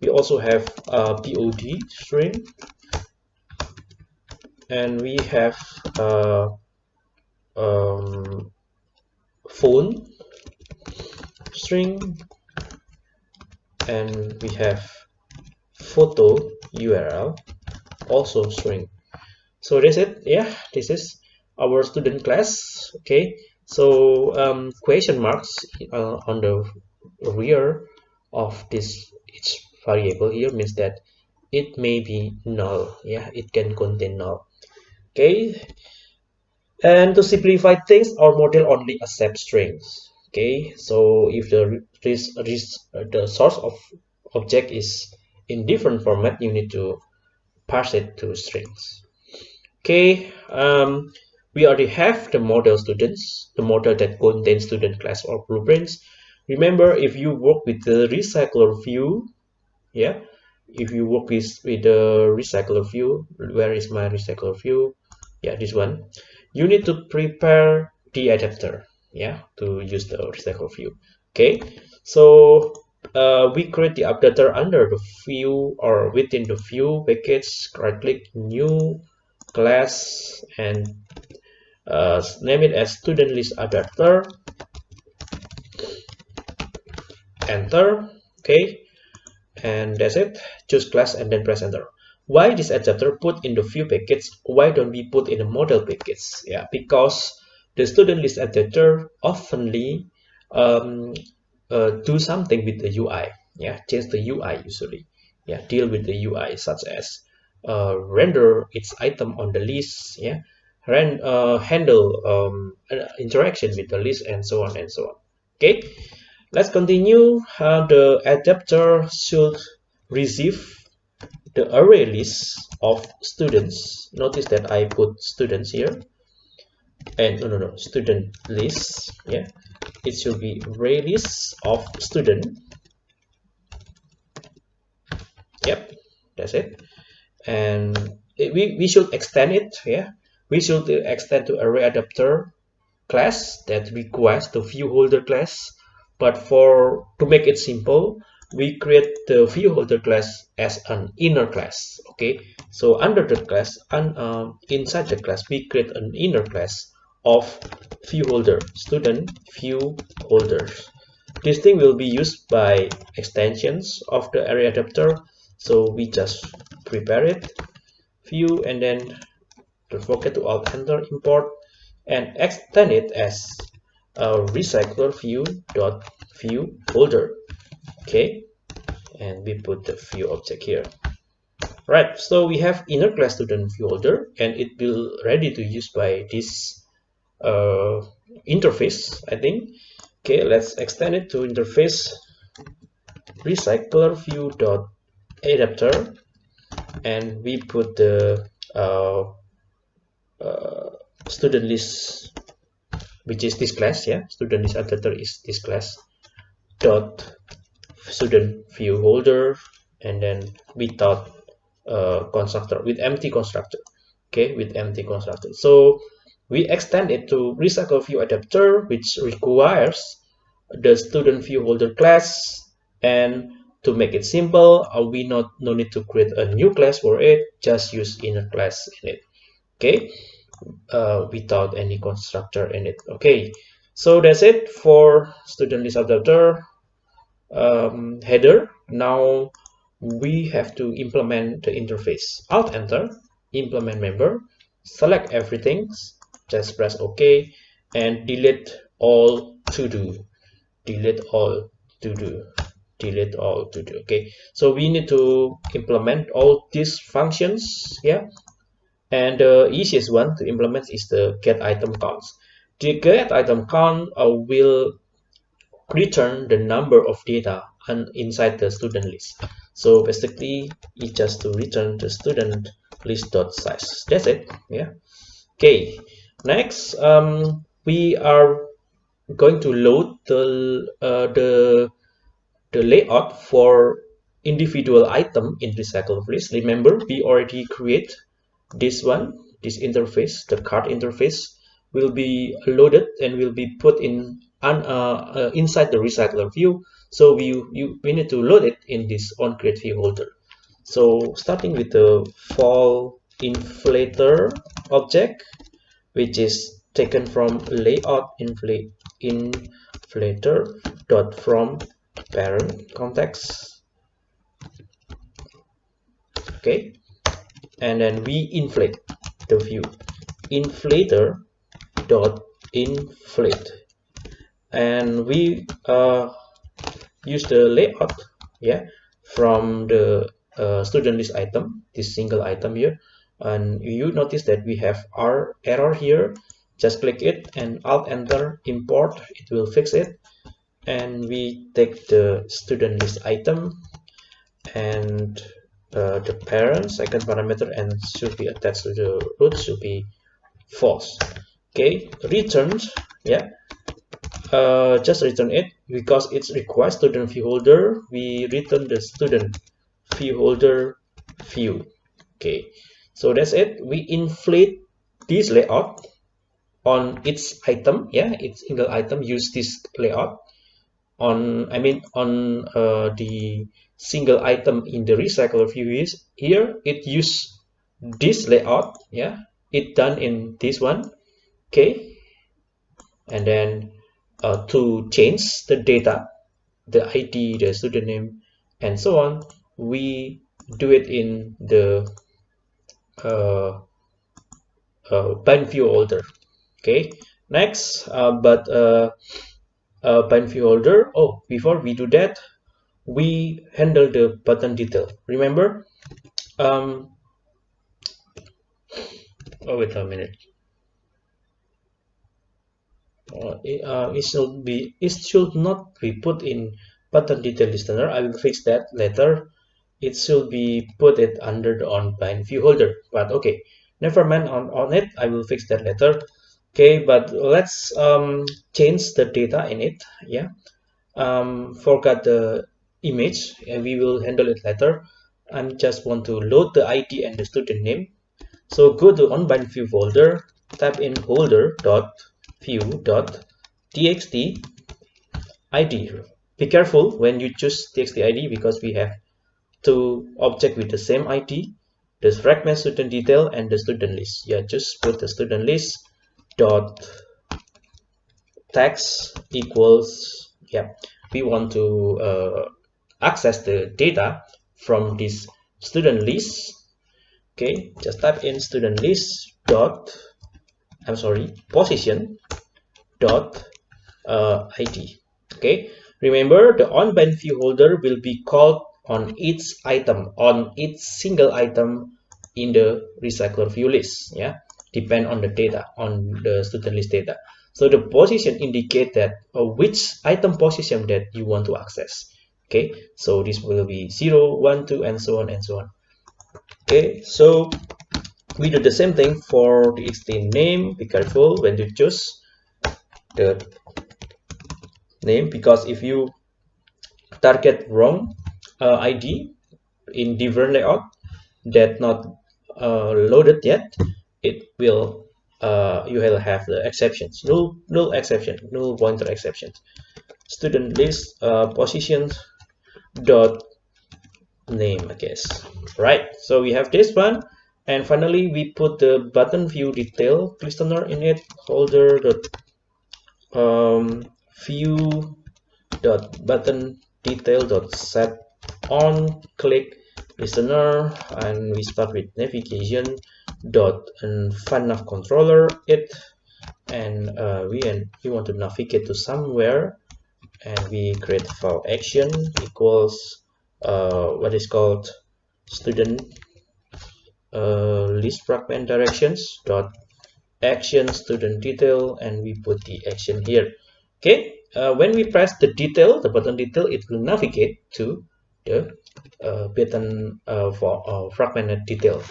We also have a pod string. And we have a um, phone string and we have photo url also string so that's it. Yeah this is our student class. Okay. So um, question marks uh, on the rear of this each variable here means that it may be null. Yeah it can contain null. Okay. And to simplify things our model only accepts strings okay so if the this, this the source of object is in different format you need to parse it to strings. Okay um, we already have the model students the model that contains student class or blueprints. Remember if you work with the recycler view yeah if you work with with the recycler view where is my recycler view? Yeah this one. You need to prepare the adapter yeah to use the recycler view. Okay so uh, we create the adapter under the view or within the view package right click new class and uh, name it as student list adapter enter okay and that's it. Choose class and then press enter. Why this adapter put in the view package? Why don't we put in the model package? Yeah because the student list adapter oftenly um, uh, do something with the UI yeah change the UI usually. Yeah deal with the UI such as uh, render its item on the list. Yeah Ran, uh, handle um, interaction with the list and so on and so on. Okay let's continue uh, the adapter should receive the array list of students. Notice that I put students here and no no no student list yeah. It should be array list of student. Yep that's it. And it, we, we should extend it yeah. We should extend to array adapter class that requires the view holder class. But for to make it simple we create the view holder class as an inner class okay? So under the class and um, inside the class we create an inner class of view holder student view holders. This thing will be used by extensions of the array adapter so we just prepare it view and then don't forget to alt enter import and extend it as a recycler view dot view holder okay and we put the view object here. Right so we have inner class student view holder and it will ready to use by this uh, interface I think. Okay let's extend it to interface recycler view dot adapter. And we put the uh, uh, student list which is this class yeah? Student list adapter is this class dot student view holder. And then without uh, constructor with empty constructor. Okay with empty constructor. So we extend it to recycle view adapter which requires the student view holder class. And to make it simple uh, we not no need to create a new class for it just use inner class in it. Okay? Uh, without any constructor in it. Okay? So that's it for student list adapter um, header. Now we have to implement the interface. Alt enter implement member select everything just press ok and delete all to do. Delete all to do. Delete all to do. Okay. So we need to implement all these functions yeah and the easiest one to implement is the get item counts. The get item count uh, will return the number of data and inside the student list. So basically it just to return the student list dot size. That's it. Yeah. Okay next um, we are going to load the uh, the the layout for individual item in recycle list remember we already create this one this interface the card interface will be loaded and will be put in uh, uh, inside the recycler view. So we you we need to load it in this on create view holder so starting with the val inflator object which is taken from layout inflator dot from parent context. Okay. And then we inflate the view. Inflator dot inflate. And we uh, use the layout yeah from the uh, student list item this single item here and you notice that we have our error here. Just click it and alt enter import it will fix it. And we take the student list item and uh, the parent second parameter and should be attached to the root should be false. Okay returned yeah. Uh, just return it. Because it's requires student view holder we return the student view holder view. Okay so that's it. We inflate this layout on its item yeah its single item use this layout on i mean on uh, the single item in the recycler view is here. It use this layout yeah it done in this one okay. And then uh, to change the data the id the student name and so on we do it in the uh, uh, bind view holder. Okay next uh, but uh, uh, bind view holder. Oh before we do that we handle the button detail. Remember um oh wait a minute. Uh, it, it should be it should not be put in button detail listener. I will fix that later it should be put it under the on bind view holder. But okay never mind on on it. I will fix that later. Okay but let's um change the data in it. Yeah. Um forgot the image. And we will handle it later. I just want to load the id and the student name. So go to on bind view holder. Type in holder dot view dot txt id be careful when you choose txt id because we have two object with the same id the fragment student detail and the student list. Yeah just put the student list dot text equals yeah we want to uh, access the data from this student list. Okay just type in student list dot i'm sorry position dot uh, id okay remember the on bind view holder will be called on each item on each single item in the recycler view list yeah? Depend on the data on the student list data. So the position indicate that uh, which item position that you want to access okay? So this will be 0 1 2 and so on and so on okay? So we do the same thing for the extend name be careful when you choose the name because if you target wrong uh, id in different layout that not uh, loaded yet it will uh, you will have the exceptions. Null null exception null pointer exceptions. Student list uh, positions dot name I guess. Right so we have this one. And finally we put the button view detail. Listener in it holder dot um, view dot button detail dot set on click listener and we start with navigation dot and nav controller it and uh, we and we want to navigate to somewhere and we create file action equals uh, what is called student uh, list fragment directions dot action student detail and we put the action here. Okay uh, when we press the detail the button detail it will navigate to the uh, button uh, for uh, fragmented detail.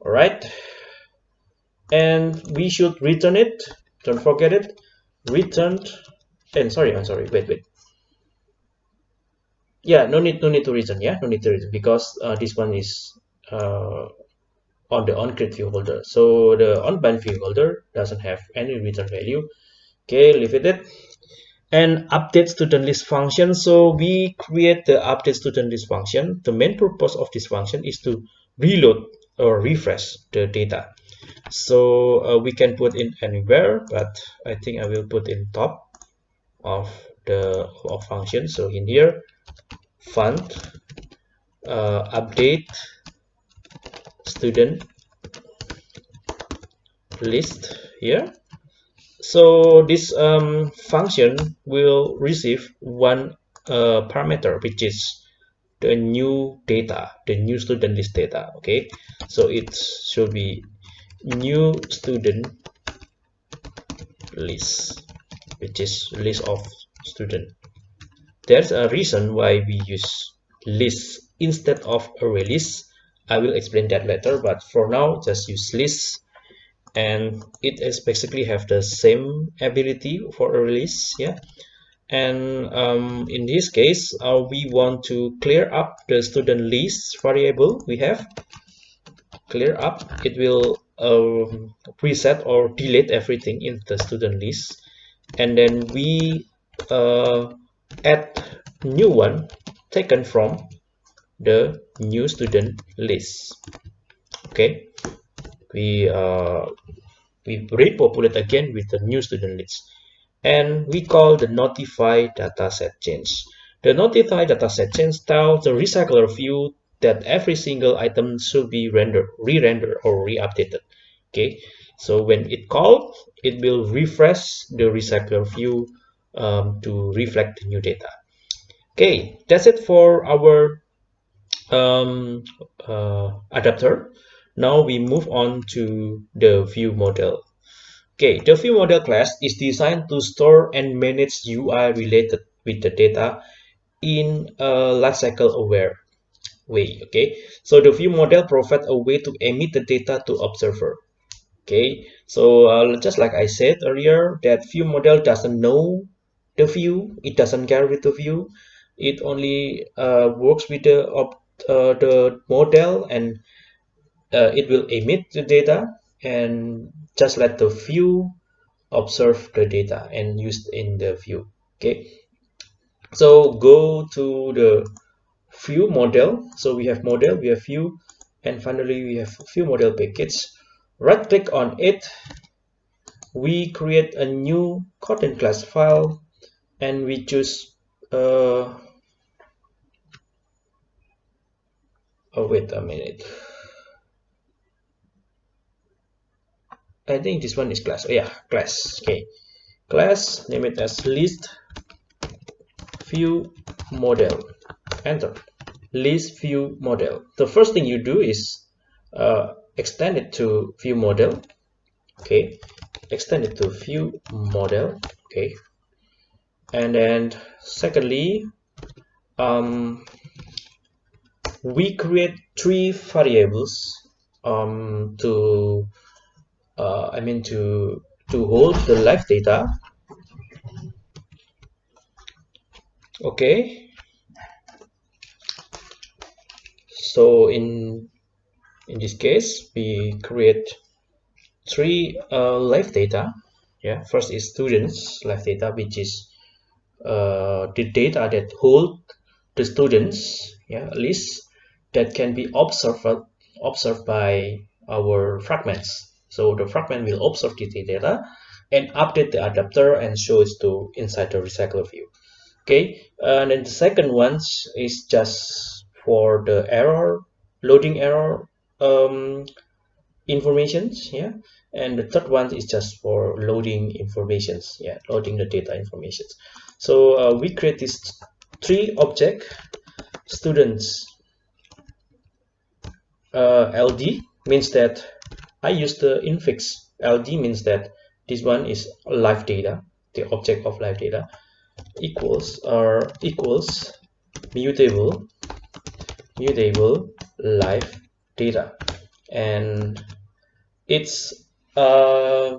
All right and we should return it. Don't forget it. Returned. And sorry i'm sorry. Wait wait. Yeah no need no need to return yeah? No need to return because uh, this one is uh, on the on create view holder. So the on bind view holder doesn't have any return value. Okay leave it and update student list function. So we create the update student list function. The main purpose of this function is to reload or refresh the data. So uh, we can put in anywhere but i think i will put in top of the of function. So in here fund uh, update student list here so this um, function will receive one uh, parameter which is the new data the new student list data okay? So it should be new student list which is list of student. There's a reason why we use list instead of array list. I will explain that later but for now just use list and it is basically have the same ability for a release yeah? And um, in this case uh, we want to clear up the student list variable we have. Clear up. It will um, reset or delete everything in the student list. And then we uh, add new one taken from the new student list. Okay we uh, we repopulate again with the new student list and we call the notify dataset change. The notify dataset change tells the recycler view that every single item should be rendered, re-rendered or re-updated. Okay, so when it called, it will refresh the recycler view um, to reflect the new data. Okay, that's it for our um, uh, adapter. Now we move on to the view model. Okay, the view model class is designed to store and manage UI related with the data in a lifecycle aware way. Okay, so the view model provides a way to emit the data to observer. Okay, so uh, just like I said earlier, that view model doesn't know the view, it doesn't care with the view, it only uh, works with the uh, the model and uh, it will emit the data and just let the view observe the data and use in the view okay? So go to the view model. So we have model we have view and finally we have view model package. Right click on it. We create a new content class file and we choose uh oh wait a minute I think this one is class. Oh yeah, class. Okay, class. Name it as list view model. Enter. List view model. The first thing you do is uh, extend it to view model. Okay, extend it to view model. Okay, and then secondly, um, we create three variables um, to uh, I mean to to hold the live data. Okay. So in in this case we create three uh, live data. Yeah first is students live data which is uh, the data that hold the students yeah list that can be observed observed by our fragments so the fragment will observe the data and update the adapter and show it to inside the recycler view. Okay, and then the second one is just for the error, loading error um, informations, yeah. And the third one is just for loading informations, yeah, loading the data informations. So uh, we create these three object students uh, LD means that I use the infix LD means that this one is live data, the object of live data equals or equals mutable mutable live data. And it's uh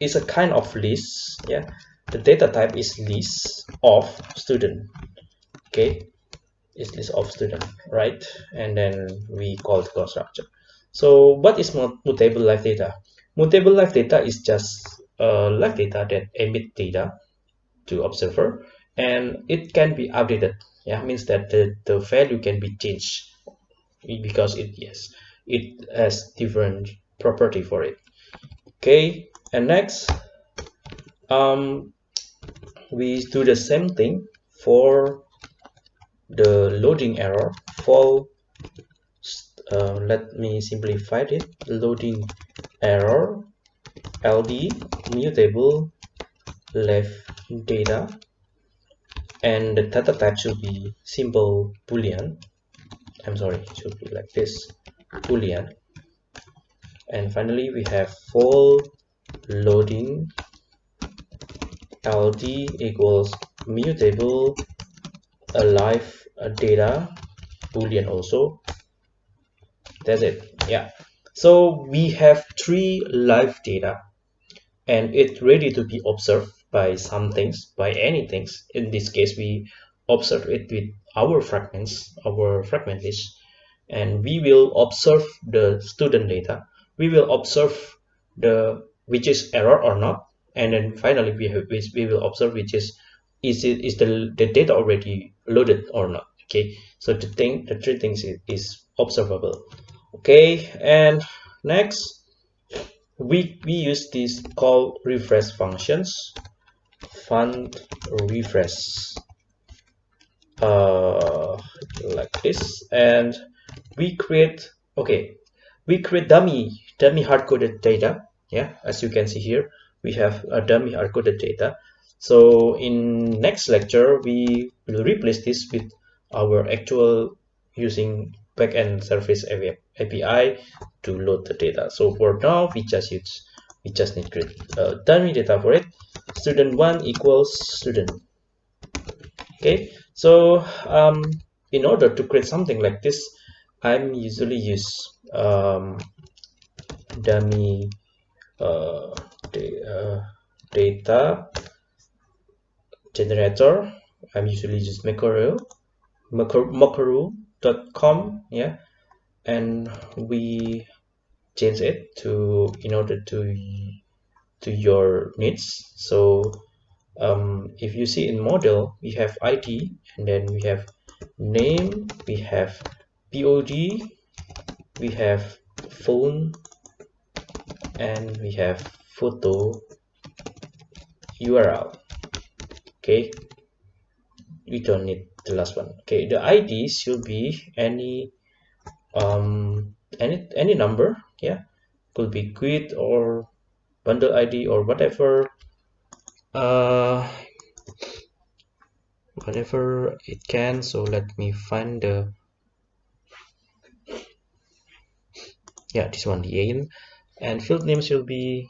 it's a kind of list yeah. The data type is list of student okay? Is list of student right? And then we call the constructor so what is mutable live data? Mutable live data is just uh, live data that emit data to observer and it can be updated. Yeah, means that the, the value can be changed because it yes it has different property for it. Okay, and next um we do the same thing for the loading error for uh, let me simplify it. Loading error ld mutable live data and the data type should be simple boolean. I'm sorry it should be like this boolean. And finally we have full loading ld equals mutable alive data boolean also that's it. Yeah. So we have three live data and it's ready to be observed by some things by any things. In this case we observe it with our fragments our fragment list and we will observe the student data. We will observe the which is error or not and then finally we have we will observe which is is it is the, the data already loaded or not. Okay. So the thing the three things is, is observable okay and next we we use this call refresh functions. Fun refresh. Uh like this and we create okay we create dummy dummy hard-coded data. Yeah as you can see here we have a dummy hard-coded data. So in next lecture we will replace this with our actual using backend service API to load the data. So for now we just use we just need create uh, dummy data for it. Student one equals student. Okay so um, in order to create something like this I'm usually use um, dummy uh, uh, data generator. I'm usually use just Mockaroo Mockaroo.com yeah and we change it to in order to to your needs. So um, if you see in model we have ID and then we have name we have POD we have phone and we have photo URL okay we don't need the last one. Okay the id should be any um any any number yeah. Could be quit or bundle id or whatever uh whatever it can. So let me find the yeah this one the alien and field name should be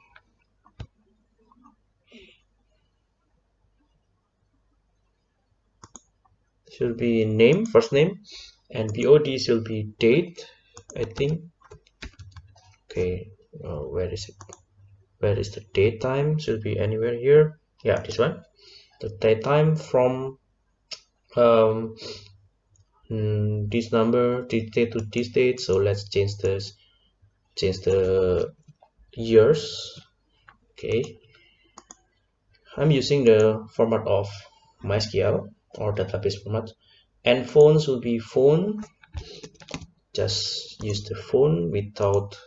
should be name first name and BOD should be date I think. Okay uh, where is it? Where is the date time should be anywhere here. Yeah this one. The date time from um, mm, this number this date to this date. So let's change this change the years. Okay. I'm using the format of MySQL or database format. And phones will be phone. Just use the phone without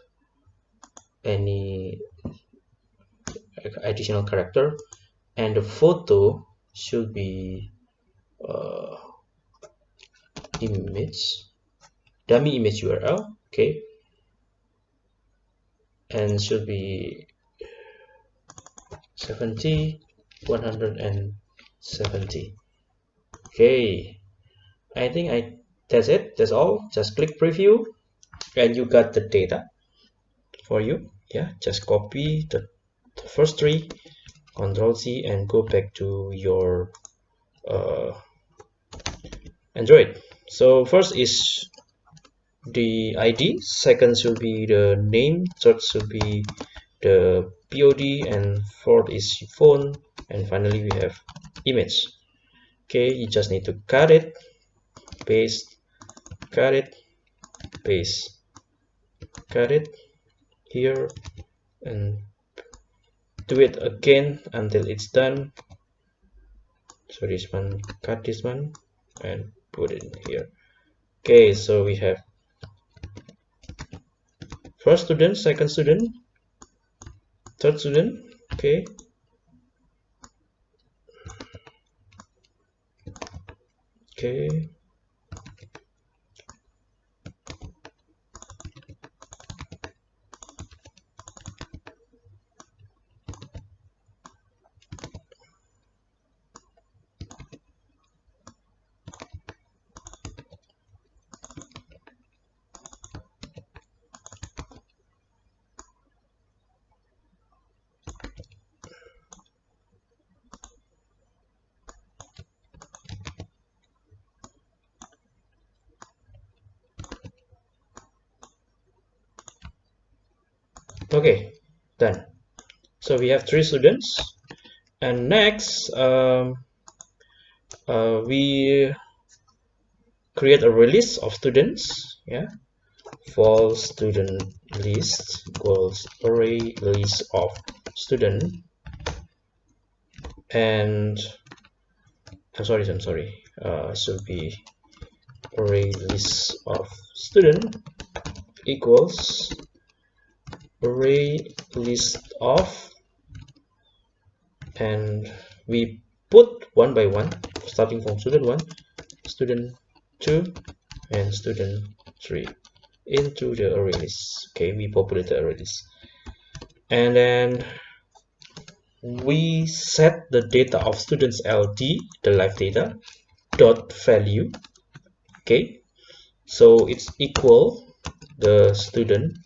any additional character. And the photo should be uh, image dummy image URL okay? And should be 70 170 okay. I think i that's it. That's all. Just click preview and you got the data for you. Yeah just copy the, the first three control c and go back to your uh, android. So first is the id second should be the name. Third should be the pod and fourth is phone. And finally we have image okay you just need to cut it paste cut it paste. Cut it here and do it again until it's done. So this one cut this one and put it here. Okay so we have first student second student third student. Okay. okay okay so we have three students. And next um, uh, we create a release of students yeah for student list equals array list of student. And I'm sorry I'm sorry uh, should be array list of student equals array list of and we put one by one starting from student 1 student 2 and student 3 into the array list okay we populate the array list and then we set the data of students ld the live data dot value. Okay so it's equal the student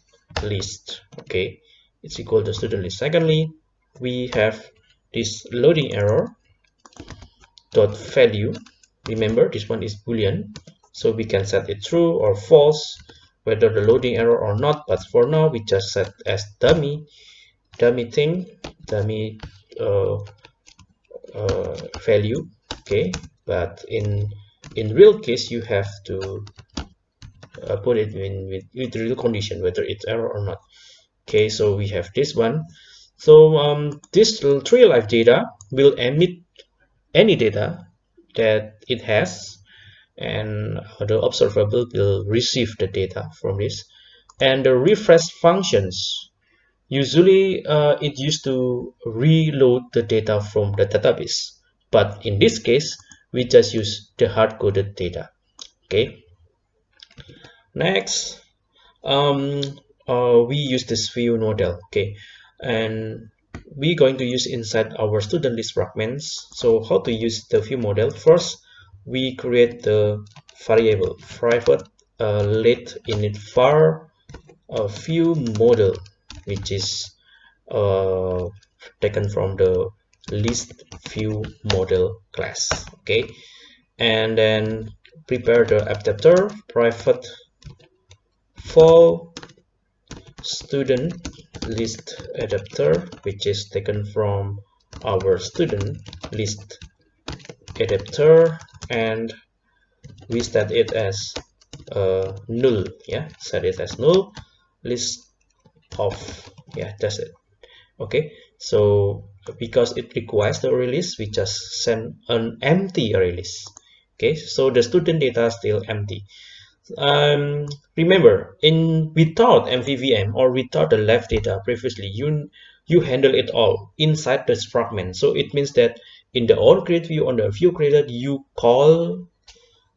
list. Okay it's equal to student list. Secondly we have this loading error dot value. Remember this one is boolean so we can set it true or false whether the loading error or not but for now we just set as dummy. Dummy thing dummy uh, uh, value okay? But in in real case you have to uh, put it in with, with real condition whether it's error or not. Okay so we have this one so um, this tree live data will emit any data that it has and the observable will receive the data from this. And the refresh functions usually uh, it used to reload the data from the database. But in this case we just use the hard-coded data. Okay. Next um, uh, we use this view model. Okay and we're going to use inside our student list fragments. So how to use the view model? First we create the variable private uh, let init var a view model which is uh, taken from the list view model class okay? And then prepare the adapter private for student list adapter which is taken from our student list adapter and we set it as uh, null yeah? Set it as null list of yeah that's it. Okay so because it requires the release we just send an empty release. Okay so the student data is still empty um, remember in without mvvm or without the live data previously you you handle it all inside this fragment. So it means that in the on create view on the view created you call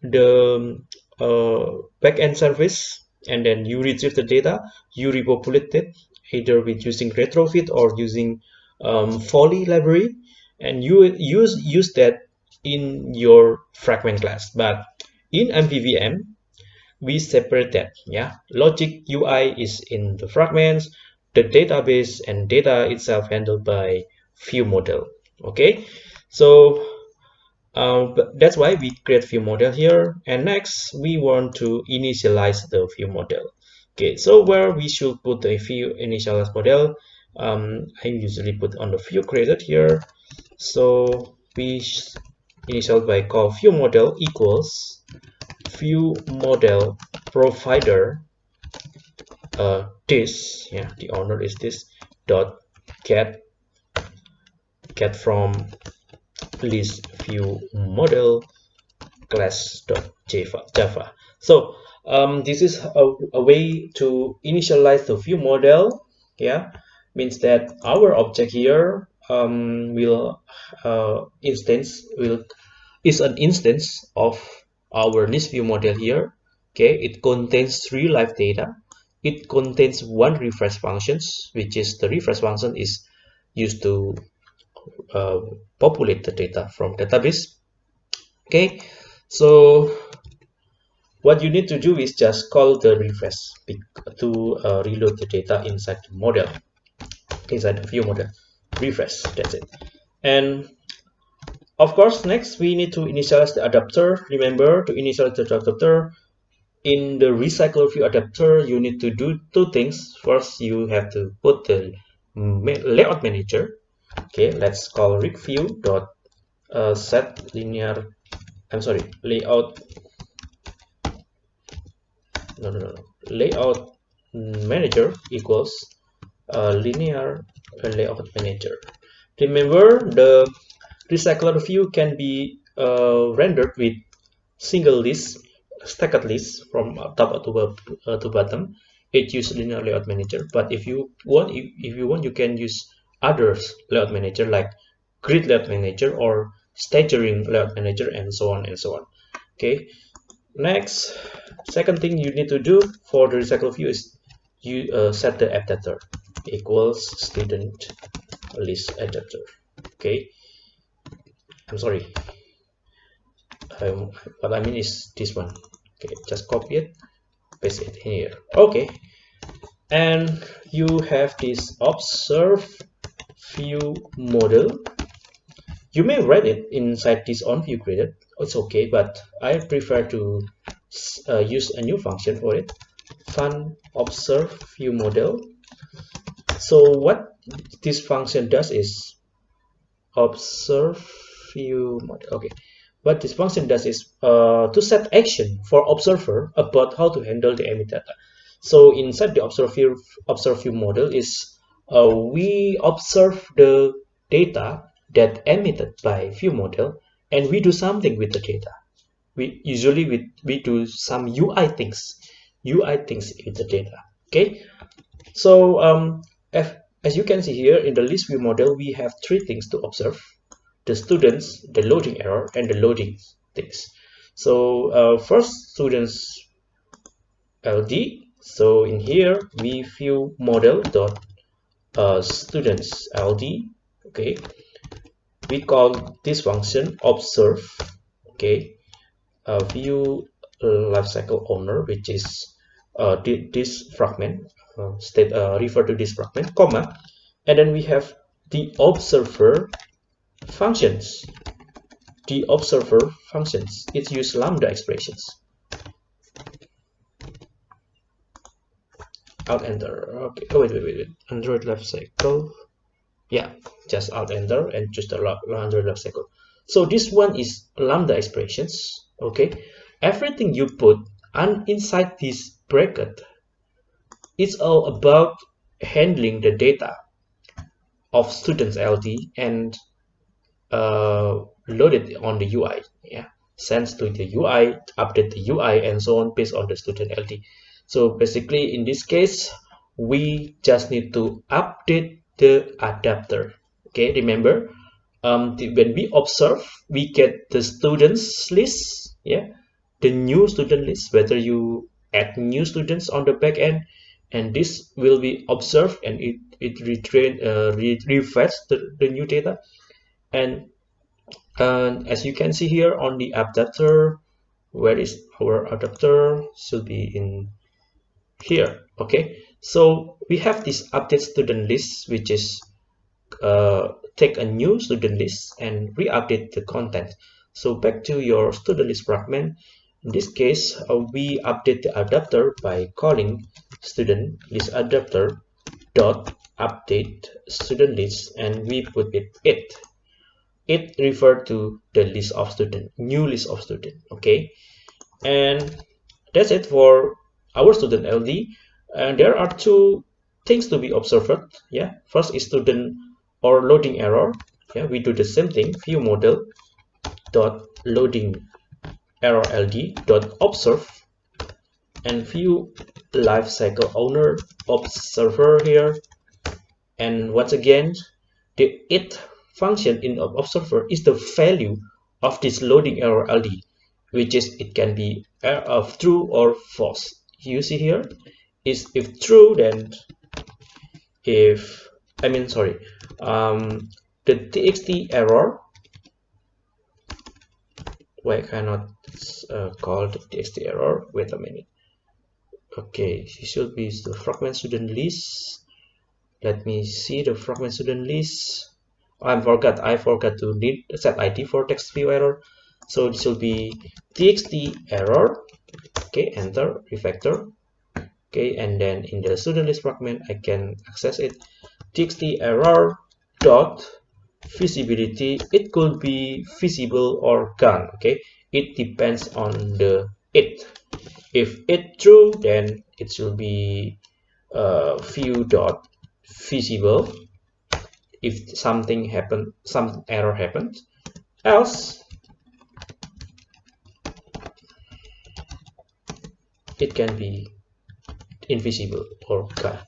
the uh, backend service and then you retrieve the data you repopulate it either with using retrofit or using um, Volley library and you use use that in your fragment class. But in mvvm we separate that yeah? Logic ui is in the fragments the database and data itself handled by view model okay? So uh, that's why we create view model here and next we want to initialize the view model okay? So where we should put the view initialize model um, I usually put on the view created here. So we initial by call view model equals view model provider uh, this yeah the owner is this dot get get from list view model class dot java java. So um, this is a, a way to initialize the view model yeah means that our object here um, will uh, instance will is an instance of our list view model here. Okay it contains three live data. It contains one refresh functions which is the refresh function is used to uh, populate the data from database. Okay so what you need to do is just call the refresh to uh, reload the data inside the model inside the view model refresh that's it. And of course next we need to initialize the adapter. Remember to initialize the adapter in the recycler view adapter you need to do two things. First you have to put the layout manager. Okay let's call rig view dot uh, set linear i'm sorry layout no no no, layout manager equals uh, linear layout manager. Remember the recycler view can be uh, rendered with single list stacked list from top to, uh, to bottom. It uses linear layout manager but if you want if, you want you can use others layout manager like grid layout manager or staggering layout manager and so on and so on. Okay. Next second thing you need to do for the recycle view is you uh, set the adapter equals student list adapter. Okay i'm sorry. Um, what i mean is this one. Okay just copy it paste it here. Okay. And you have this observe view model. You may write it inside this on view created. It's okay but i prefer to uh, use a new function for it. Fun observe view model. So what this function does is observe view model. Okay. What this function does is uh, to set action for observer about how to handle the emit data. So inside the observe view, observe view model is uh, we observe the data that emitted by view model and we do something with the data. We usually we, we do some UI things UI things with the data. Okay? So um, if, as you can see here in the list view model we have three things to observe the students the loading error and the loading things. So uh, first students LD so in here we view model dot uh, students LD okay. We call this function observe. Okay. Uh, view lifecycle owner which is uh, this fragment uh, state uh, refer to this fragment comma. And then we have the observer functions. The observer functions. It use lambda expressions. Alt enter. Okay. Oh wait wait wait, wait. android lifecycle yeah. Just alt enter and choose the android lifecycle so this one is lambda expressions. Okay. Everything you put and inside this bracket it's all about handling the data of students LD and uh, load it on the UI yeah. Sends to the UI update the UI and so on based on the student LD so basically in this case we just need to update the adapter okay? Remember um, the, when we observe we get the students list yeah? The new student list whether you add new students on the back end and this will be observed and it it retrain uh, re refresh the, the new data and as you can see here on the adapter where is our adapter? Should be in here okay? So we have this update student list which is uh, take a new student list and re-update the content. So back to your student list fragment. In this case uh, we update the adapter by calling student list adapter dot update student list and we put it it it refer to the list of student new list of student okay? And that's it for our student ld and there are two things to be observed yeah? First is student or loading error yeah? We do the same thing view model dot loading error ld dot observe and view lifecycle owner observer here. And once again the it function in observer is the value of this loading error ld which is it can be of true or false. You see here? Is if true then if i mean sorry um the txt error why cannot uh, call the txt error? Wait a minute. Okay it should be the fragment student list. Let me see the fragment student list i forgot i forgot to need set id for text view error. So this will be txt error. Okay enter refactor. Okay and then in the student list fragment i can access it. txt error dot visibility it could be visible or gone okay? It depends on the it. If it true then it will be uh, view dot visible if something happened, some error happens else it can be invisible or gone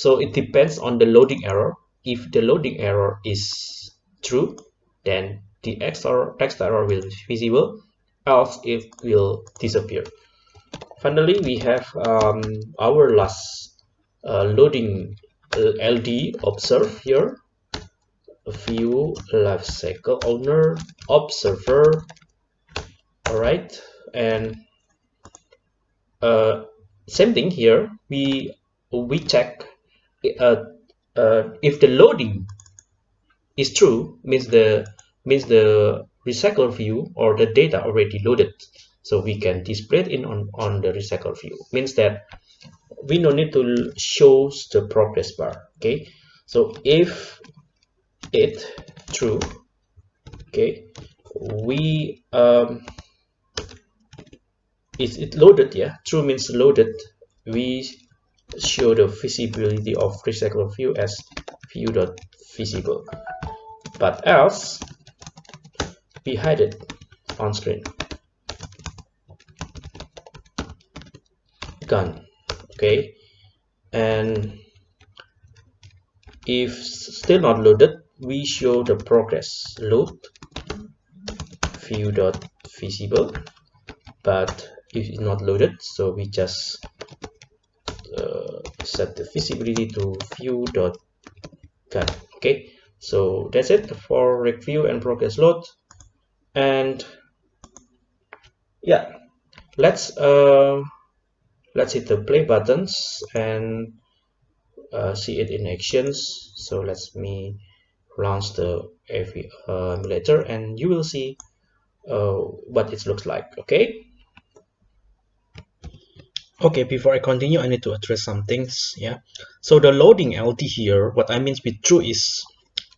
so it depends on the loading error. If the loading error is true then the text error will be visible else it will disappear. Finally we have um, our last uh, loading uh, LD observe here view life cycle owner observer all right and uh, same thing here. We we check uh, uh, if the loading is true means the means the recycle view or the data already loaded. So we can display it in on on the recycle view. Means that we no need to show the progress bar okay? So if it. True. Okay. We um is it loaded? Yeah. True means loaded. We show the visibility of recycle view as view dot visible but else we hide it on screen. Gone okay. And if still not loaded we show the progress. Load view dot visible but it's not loaded so we just uh, set the visibility to view dot cut. Okay so that's it for review and progress load. And yeah let's uh let's hit the play buttons and uh, see it in actions. So let's me launch the AV uh, emulator and you will see uh, what it looks like okay? Okay before i continue i need to address some things yeah? So the loading ld here what i mean with true is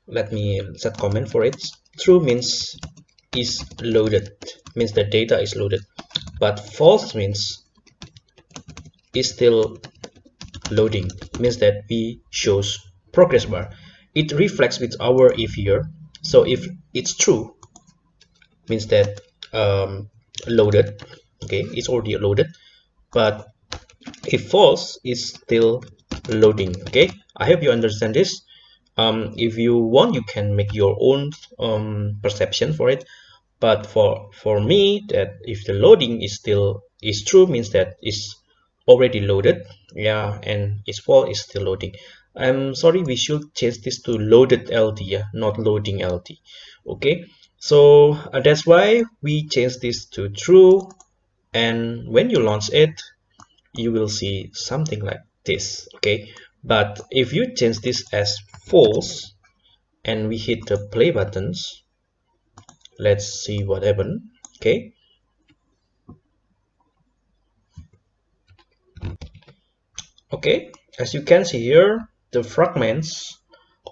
let me set comment for it. True means is loaded means the data is loaded. But false means is still loading means that we shows progress bar it reflects with our if here. So if it's true means that um, loaded okay it's already loaded but if false is still loading okay? I hope you understand this. Um, if you want you can make your own um, perception for it but for for me that if the loading is still is true means that it's already loaded yeah and its false is still loading i'm sorry we should change this to loaded ld not loading ld okay? So uh, that's why we change this to true and when you launch it you will see something like this okay? But if you change this as false and we hit the play buttons let's see what happened okay? Okay as you can see here the fragments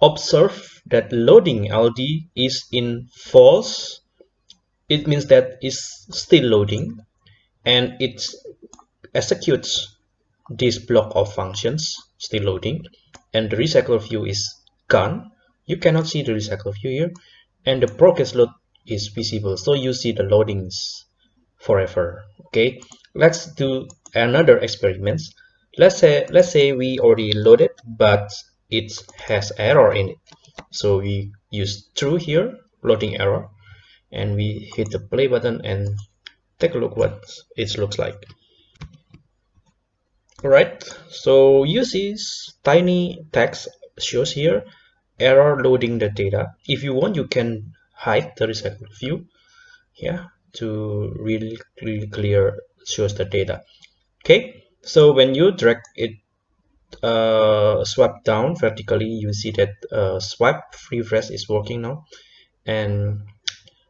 observe that loading ld is in false it means that it's still loading and it executes this block of functions still loading and the recycle view is gone. You cannot see the recycle view here and the progress load is visible so you see the loadings forever okay? Let's do another experiment let's say let's say we already loaded but it has error in it so we use true here loading error and we hit the play button and take a look what it looks like Alright, so you see tiny text shows here error loading the data. If you want, you can hide the recycle view yeah, to really, really clear shows the data. Okay, so when you drag it uh, swipe down vertically, you see that uh, swipe refresh is working now. And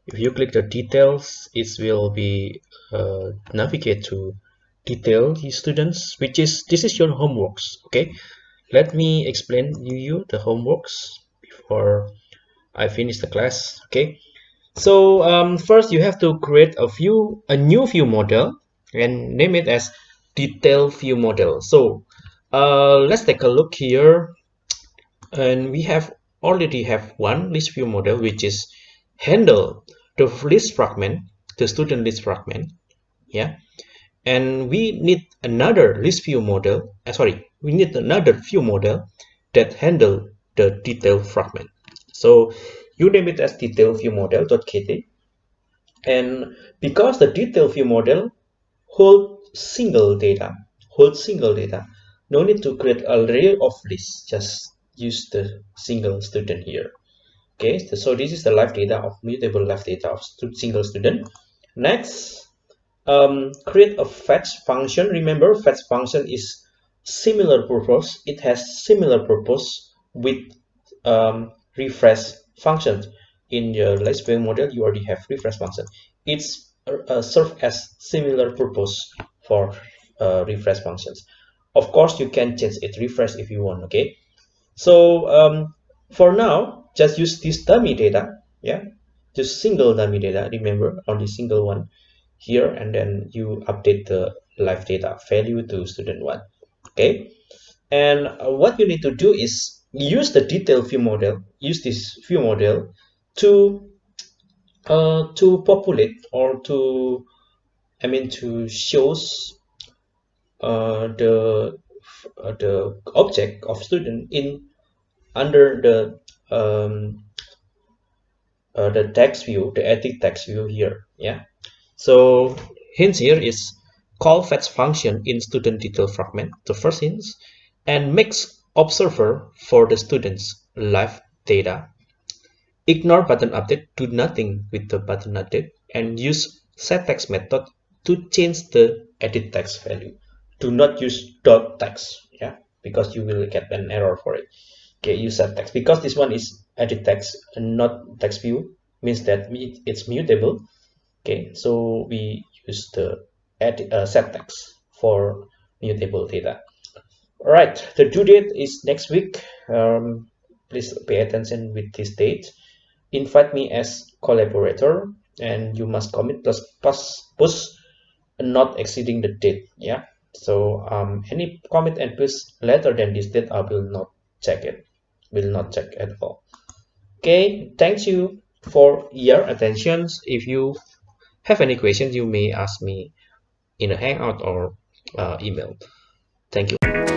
if you click the details, it will be uh, navigate to detail students which is this is your homeworks okay let me explain you, you the homeworks before I finish the class okay so um, first you have to create a view a new view model and name it as detail view model. So uh, let's take a look here. And we have already have one list view model which is handle the list fragment the student list fragment yeah? And we need another list view model uh, sorry we need another view model that handle the detail fragment. So you name it as detail view model.kt and because the detail view model hold single data hold single data. No need to create a array of lists just use the single student here. Okay so this is the live data of mutable live data of single student. Next um, create a fetch function. Remember fetch function is similar purpose. It has similar purpose with um, refresh function. In your list view model you already have refresh function. It's uh, serve as similar purpose for uh, refresh functions. Of course you can change it refresh if you want okay? So um, for now just use this dummy data yeah? Just single dummy data remember only single one here and then you update the live data value to student one okay? And what you need to do is use the detail view model use this view model to uh, to populate or to I mean to shows uh, the uh, the object of student in under the um, uh, the text view the edit text view here yeah. So hints here is call fetch function in student detail fragment the first hints and makes observer for the students live data. Ignore button update do nothing with the button update and use set text method to change the edit text value. Do not use dot text yeah because you will get an error for it. Okay use set text because this one is edit text and not text view means that it's mutable. Okay so we use the edit uh, set text for mutable data. All right the due date is next week. Um, please pay attention with this date. Invite me as collaborator and you must commit plus plus push not exceeding the date yeah? So um, any commit and push later than this date I will not check it will not check at all. Okay thank you for your attention if you have any questions you may ask me in a hangout or uh, email. Thank you